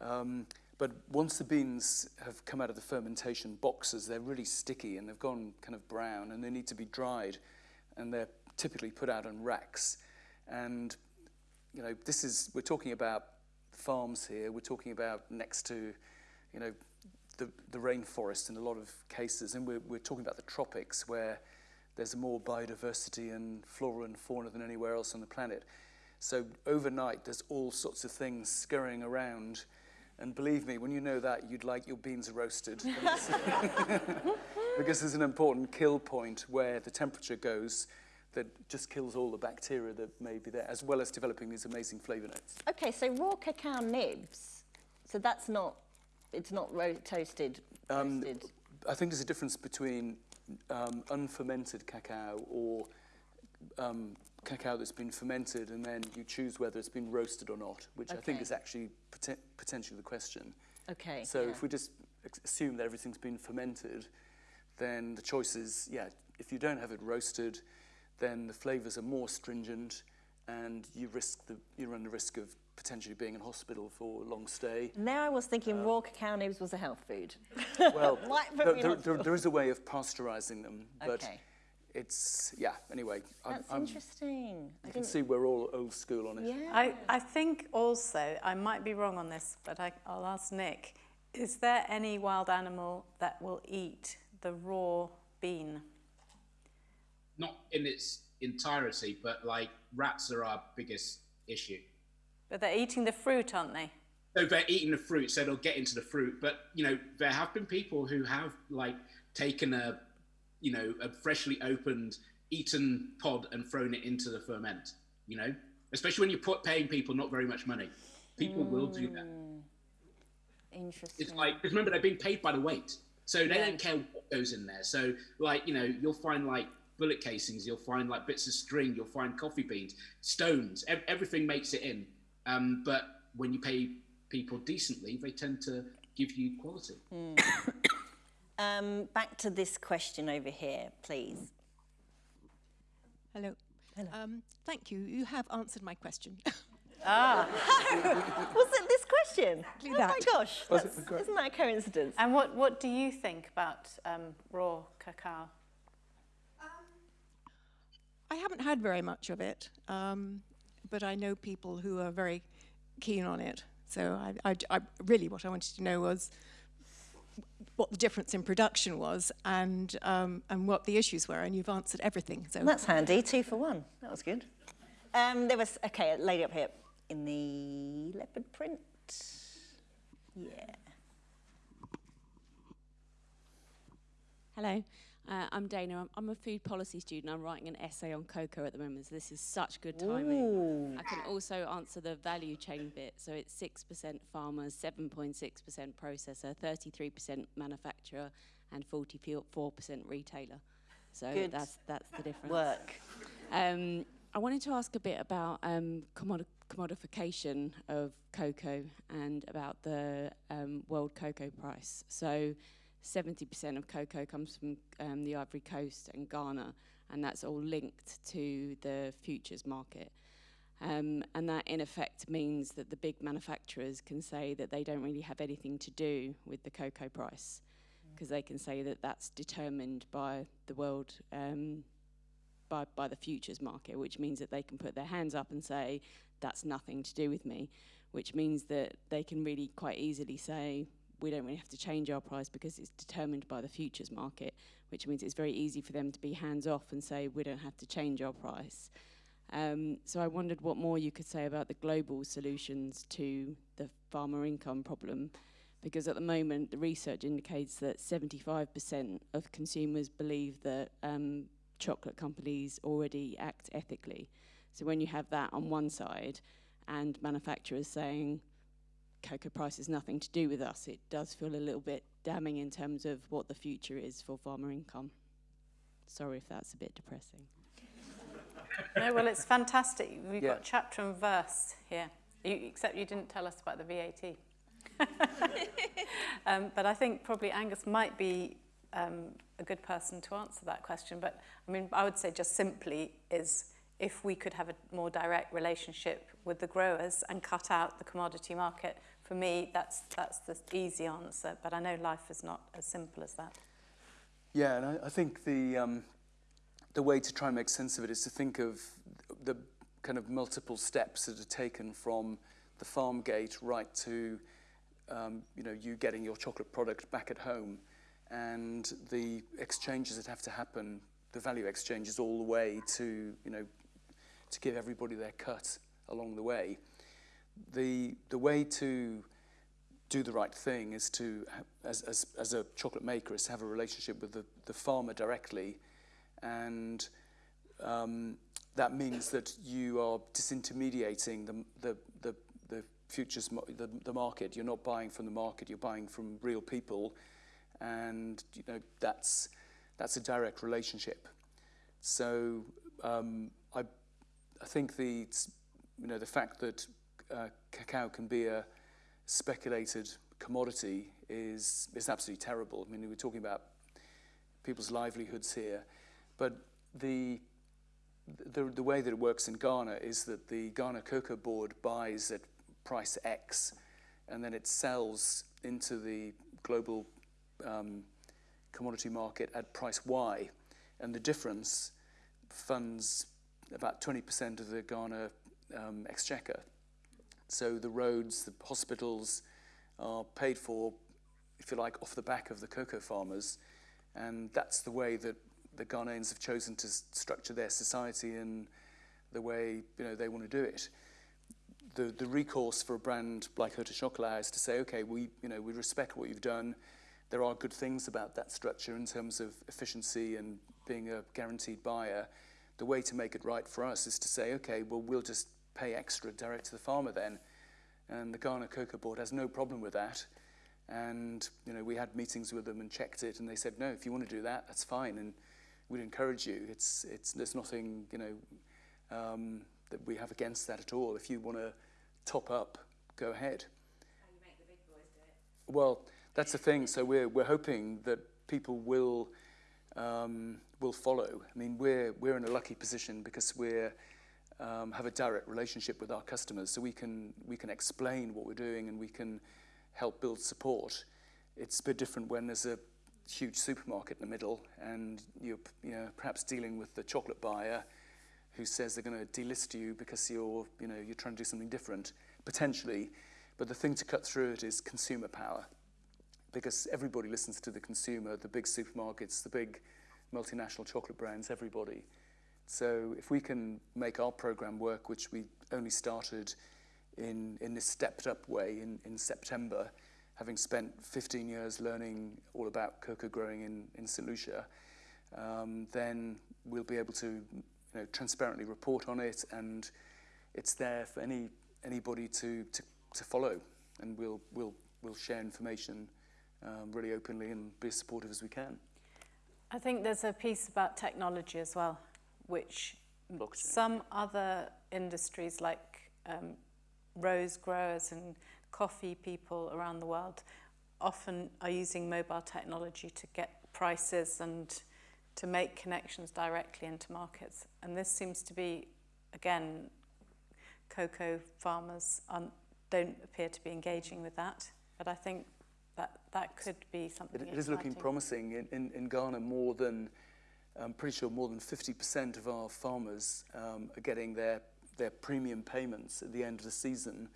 [SPEAKER 6] Um, but once the beans have come out of the fermentation boxes, they're really sticky and they've gone kind of brown and they need to be dried. And they're typically put out on racks. And, you know, this is, we're talking about farms here, we're talking about next to, you know, the, the rainforest in a lot of cases. And we're, we're talking about the tropics where there's more biodiversity and flora and fauna than anywhere else on the planet. So overnight, there's all sorts of things scurrying around. And believe me, when you know that, you'd like your beans roasted. because there's an important kill point where the temperature goes that just kills all the bacteria that may be there, as well as developing these amazing flavor notes.
[SPEAKER 3] Okay, so raw cacao nibs. So that's not, it's not ro- toasted.
[SPEAKER 6] Um,
[SPEAKER 3] roasted.
[SPEAKER 6] I think there's a difference between um, unfermented cacao or um, cacao that's been fermented and then you choose whether it's been roasted or not, which I think is actually poten- potentially the question.
[SPEAKER 3] Okay.
[SPEAKER 6] So
[SPEAKER 3] yeah.
[SPEAKER 6] if we just assume that everything's been fermented, then the choice is, yeah, if you don't have it roasted, then the flavors are more stringent and you risk the, you run the risk of potentially being in hospital for a long stay.
[SPEAKER 3] Now I was thinking raw cacao nibs was a health food.
[SPEAKER 6] Well, there, there, there, there is a way of pasteurizing them, but
[SPEAKER 3] Okay.
[SPEAKER 6] it's, yeah, anyway.
[SPEAKER 3] That's
[SPEAKER 6] I'm,
[SPEAKER 3] interesting. I
[SPEAKER 6] can see we're all old school on it.
[SPEAKER 3] yeah.
[SPEAKER 5] I, I think also, I might be wrong on this, but I, I'll ask Nick, is there any wild animal that will eat the raw bean?
[SPEAKER 4] Not in its entirety, but like rats are our biggest issue.
[SPEAKER 5] But they're eating the fruit, aren't they?
[SPEAKER 4] So they're eating the fruit, so they'll get into the fruit. But you know, there have been people who have like taken a, you know, a freshly opened, eaten pod and thrown it into the ferment. You know, especially when you're put, paying people not very much money, people will do that. Hmm.
[SPEAKER 3] Interesting.
[SPEAKER 4] It's like because remember they're being paid by the weight, so they don't care what goes in there. So like you know, you'll find like bullet casings, you'll find like bits of string, you'll find coffee beans, stones, ev- everything makes it in. Um, but when you pay people decently, they tend to give you quality.
[SPEAKER 3] Um, back to this question over here, please.
[SPEAKER 7] Hello. Um, thank you. You have answered my question.
[SPEAKER 3] Ah, was it this question? Oh my gosh, that's, isn't that a coincidence?
[SPEAKER 5] And what, what do you think about um, raw cacao?
[SPEAKER 7] I haven't had very much of it, um, but I know people who are very keen on it. So I, I, I- really, what I wanted to know was what the difference in production was and um, and what the issues were, and you've answered everything. So
[SPEAKER 3] That's handy, two for one. That was good. Um, there was, okay, a lady up here in the leopard print. Yeah.
[SPEAKER 8] Hello, uh, I'm Dana. I'm, I'm a food policy student. I'm writing an essay on cocoa at the moment, so this is such good timing. I can also answer the value chain bit. So it's 6% farmers, 7.6% processor, 33% manufacturer, and 44% retailer. So
[SPEAKER 3] Good
[SPEAKER 8] that's that's the difference.
[SPEAKER 3] Work.
[SPEAKER 8] Um, I wanted to ask a bit about um, commodi- commodification of cocoa and about the um, world cocoa price. So, 70% of cocoa comes from um, the Ivory Coast and Ghana, and that's all linked to the futures market. Um, and that, in effect, means that the big manufacturers can say that they don't really have anything to do with the cocoa price because they can say that that's determined by the world um, by, by the futures market, which means that they can put their hands up and say, that's nothing to do with me, which means that they can really quite easily say, we don't really have to change our price because it's determined by the futures market, which means it's very easy for them to be hands off and say, we don't have to change our price. Um, so I wondered what more you could say about the global solutions to the farmer income problem, because at the moment the research indicates that 75% of consumers believe that um, chocolate companies already act ethically. So when you have that on one side and manufacturers saying cocoa price has nothing to do with us, it does feel a little bit damning in terms of what the future is for farmer income. Sorry if that's a bit depressing.
[SPEAKER 5] No, well, it's fantastic. We've
[SPEAKER 6] Yeah.
[SPEAKER 5] got chapter and verse here, you, except you didn't tell us about the VAT. um, but I think probably Angus might be um, a good person to answer that question. But I mean, I would say just simply is if we could have a more direct relationship with the growers and cut out the commodity market, for me, that's, that's the easy answer. But I know life is not as simple as that.
[SPEAKER 6] Yeah, and I, I think the, um, the way to try and make sense of it is to think of the kind of multiple steps that are taken from the farm gate right to um, you know you getting your chocolate product back at home and the exchanges that have to happen the value exchanges all the way to you know to give everybody their cut along the way the the way to do the right thing is to as as as a chocolate maker is to have a relationship with the the farmer directly and um, that means that you are disintermediating the, the, the, the futures, the, the market. You're not buying from the market, you're buying from real people. And you know, that's, that's a direct relationship. So um, I, I think the, you know, the fact that uh, cacao can be a speculated commodity is, is absolutely terrible. I mean, we're talking about people's livelihoods here. But the the, the way that it works in Ghana is that the Ghana Cocoa Board buys at price X and then it sells into the global um, commodity market at price Y. And the difference funds about 20% of the Ghana um, exchequer. So the roads, the hospitals are paid for, if you like, off the back of the cocoa farmers. And that's the way that the Ghanaians have chosen to structure their society in the way you know they want to do it. The, the recourse for a brand like Hotel Chocolat is to say, okay, we, you know, we respect what you've done. There are good things about that structure in terms of efficiency and being a guaranteed buyer. The way to make it right for us is to say, okay, well, we'll just pay extra direct to the farmer then. And the Ghana Cocoa Board has no problem with that. And, you know, we had meetings with them and checked it, and they said, no, if you want to do that, that's fine. And we'd encourage you. It's, it's, there's nothing, you know, um, that we have against that at all. If you want to top up, go ahead.
[SPEAKER 8] How you make the big boys do
[SPEAKER 6] it? Well, that's the thing. So we're, we're hoping that people will, um, will follow. I mean, we're, we're in a lucky position because we're, um, have a direct relationship with our customers. So we can, we can explain what we're doing and we can help build support. It's a bit different when there's a huge supermarket in the middle and you're you know, perhaps dealing with the chocolate buyer who says they're going to delist you because you're, you know, you're trying to do something different, potentially. But the thing to cut through it is consumer power because everybody listens to the consumer, the big supermarkets, the big multinational chocolate brands, everybody. So if we can make our program work, which we only started in, in this stepped up way in, in September, having spent 15 years learning all about cocoa growing in, in St. Lucia, um, then we'll be able to you know, transparently report on it and it's there for any, anybody to, to, to follow and we'll, we'll, we'll share information um, really openly and be as supportive as we can.
[SPEAKER 5] I think there's a piece about technology as well, which Blockchain. some other industries like um, rose growers and coffee people around the world often are using mobile technology to get prices and to make connections directly into markets. And this seems to be, again, cocoa farmers don't appear to be engaging with that. But I think that that could be something
[SPEAKER 6] It, it is looking promising. In, in, in Ghana, more than, I'm pretty sure more than 50% of our farmers um, are getting their, their premium payments at the end of the season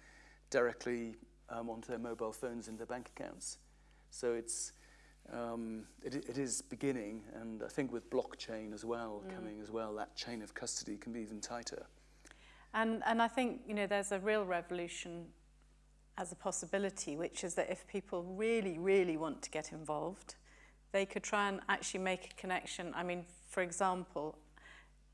[SPEAKER 6] directly um, onto their mobile phones and their bank accounts. So it's, um, it, it is beginning, and I think with blockchain as well, mm. coming as well, that chain of custody can be even tighter.
[SPEAKER 5] And, and I think, you know, there's a real revolution as a possibility, which is that if people really, really want to get involved, they could try and actually make a connection. I mean, for example,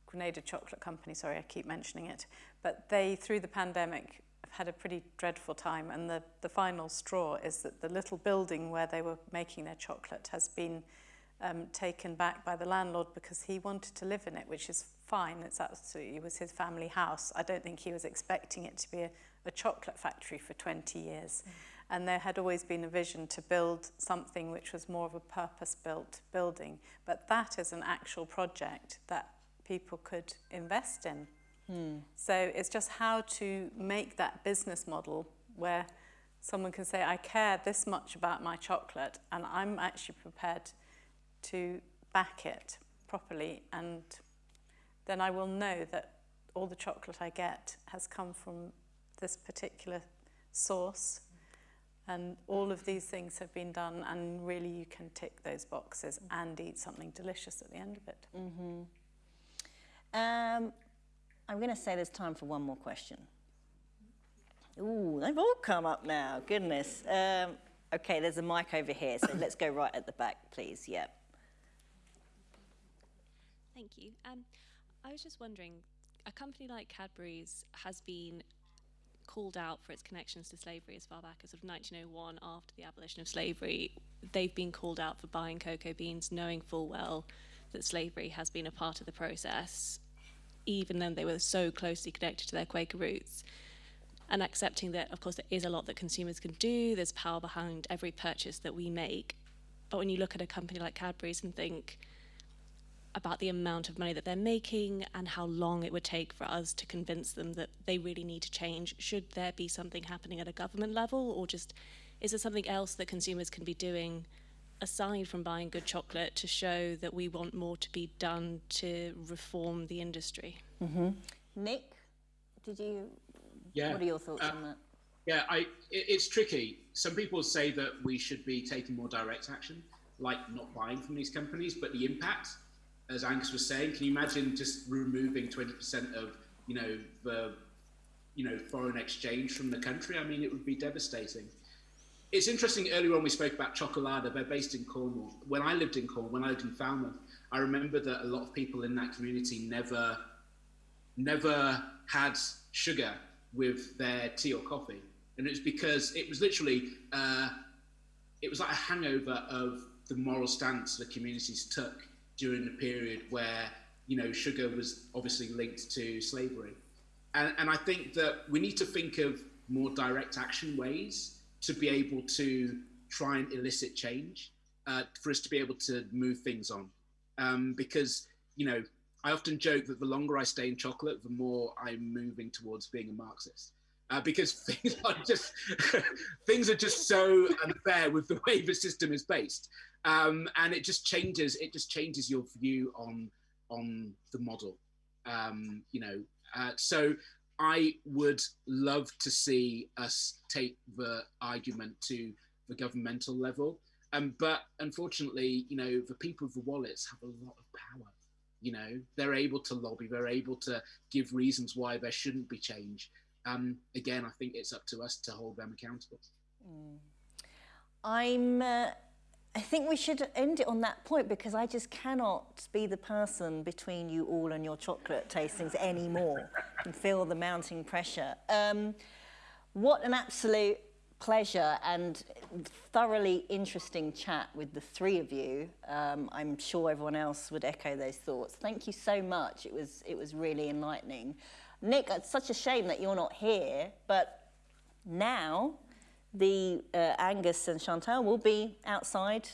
[SPEAKER 5] Grenada Chocolate Company, sorry, I keep mentioning it, but they, through the pandemic, have had a pretty dreadful time and the, the final straw is that the little building where they were making their chocolate has been um, taken back by the landlord because he wanted to live in it, which is fine. It's absolutely, it was his family house. I don't think he was expecting it to be a, a chocolate factory for 20 years. And there had always been a vision to build something which was more of a purpose-built building. But that is an actual project that people could invest in. Hmm. So it's just how to make that business model where someone can say, I care this much about my chocolate and I'm actually prepared to back it properly and then I will know that all the chocolate I get has come from this particular source and all of these things have been done and really you can tick those boxes and eat something delicious at the end of it.
[SPEAKER 3] Um, I'm going to say there's time for one more question. Ooh, they've all come up now. Goodness. Um, okay, there's a mic over here, so let's go right at the back, please. Yep.
[SPEAKER 2] Thank you. Um, I was just wondering, a company like Cadbury's has been called out for its connections to slavery as far back as sort of 1901 after the abolition of slavery. They've been called out for buying cocoa beans, knowing full well that slavery has been a part of the process, even though they were so closely connected to their Quaker roots. And accepting that, of course, there is a lot that consumers can do, there's power behind every purchase that we make. But when you look at a company like Cadbury's and think, about the amount of money that they're making and how long it would take for us to convince them that they really need to change. Should there be something happening at a government level, or just is there something else that consumers can be doing aside from buying good chocolate to show that we want more to be done to reform the industry?
[SPEAKER 3] Nick, did you?
[SPEAKER 4] Yeah.
[SPEAKER 3] What are your thoughts
[SPEAKER 4] Uh,
[SPEAKER 3] on that?
[SPEAKER 4] Yeah, I, it, it's tricky. Some people say that we should be taking more direct action, like not buying from these companies, but the impact, as Angus was saying, can you imagine just removing 20% of, you know, the, you know, foreign exchange from the country? I mean, it would be devastating. It's interesting, earlier on we spoke about Chocolarder, they're based in Cornwall. When I lived in Cornwall, when I lived in Falmouth, I remember that a lot of people in that community never never had sugar with their tea or coffee. And it was because it was literally, uh, it was like a hangover of the moral stance the communities took during the period where, you know, sugar was obviously linked to slavery. And, and I think that we need to think of more direct action ways to be able to try and elicit change, uh, for us to be able to move things on. Um, because, you know, I often joke that the longer I stay in chocolate, the more I'm moving towards being a Marxist. Uh, because things are just things are just so unfair with the way the system is based, um, and it just changes. It just changes your view on on the model. Um, you know, uh, so I would love to see us take the argument to the governmental level, um, but unfortunately, you know, the people with the wallets have a lot of power you know they're able to lobby they're able to give reasons why there shouldn't be change um, again i think it's up to us to hold them accountable
[SPEAKER 3] I'm. Uh, I think we should end it on that point because I just cannot be the person between you all and your chocolate tastings anymore and feel the mounting pressure. Um, what an absolute pleasure and thoroughly interesting chat with the three of you. Um, I'm sure everyone else would echo those thoughts. Thank you so much. It was it was really enlightening. Nick, it's such a shame that you're not here, but now the uh, Angus and Chantal will be outside.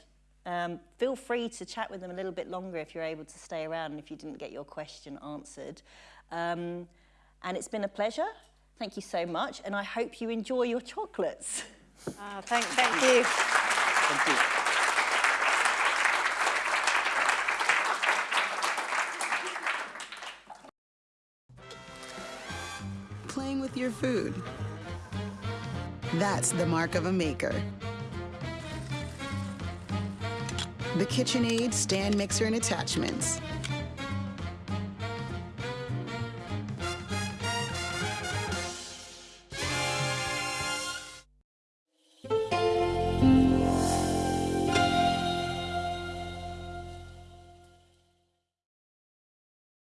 [SPEAKER 3] Um, feel free to chat with them a little bit longer if you're able to stay around and if you didn't get your question answered. Um, and it's been a pleasure. Thank you so much, and I hope you enjoy your chocolates.
[SPEAKER 5] Ah, thank, thank you.
[SPEAKER 9] Thank you.
[SPEAKER 1] Playing with your food. That's the mark of a maker. The KitchenAid stand mixer and attachments.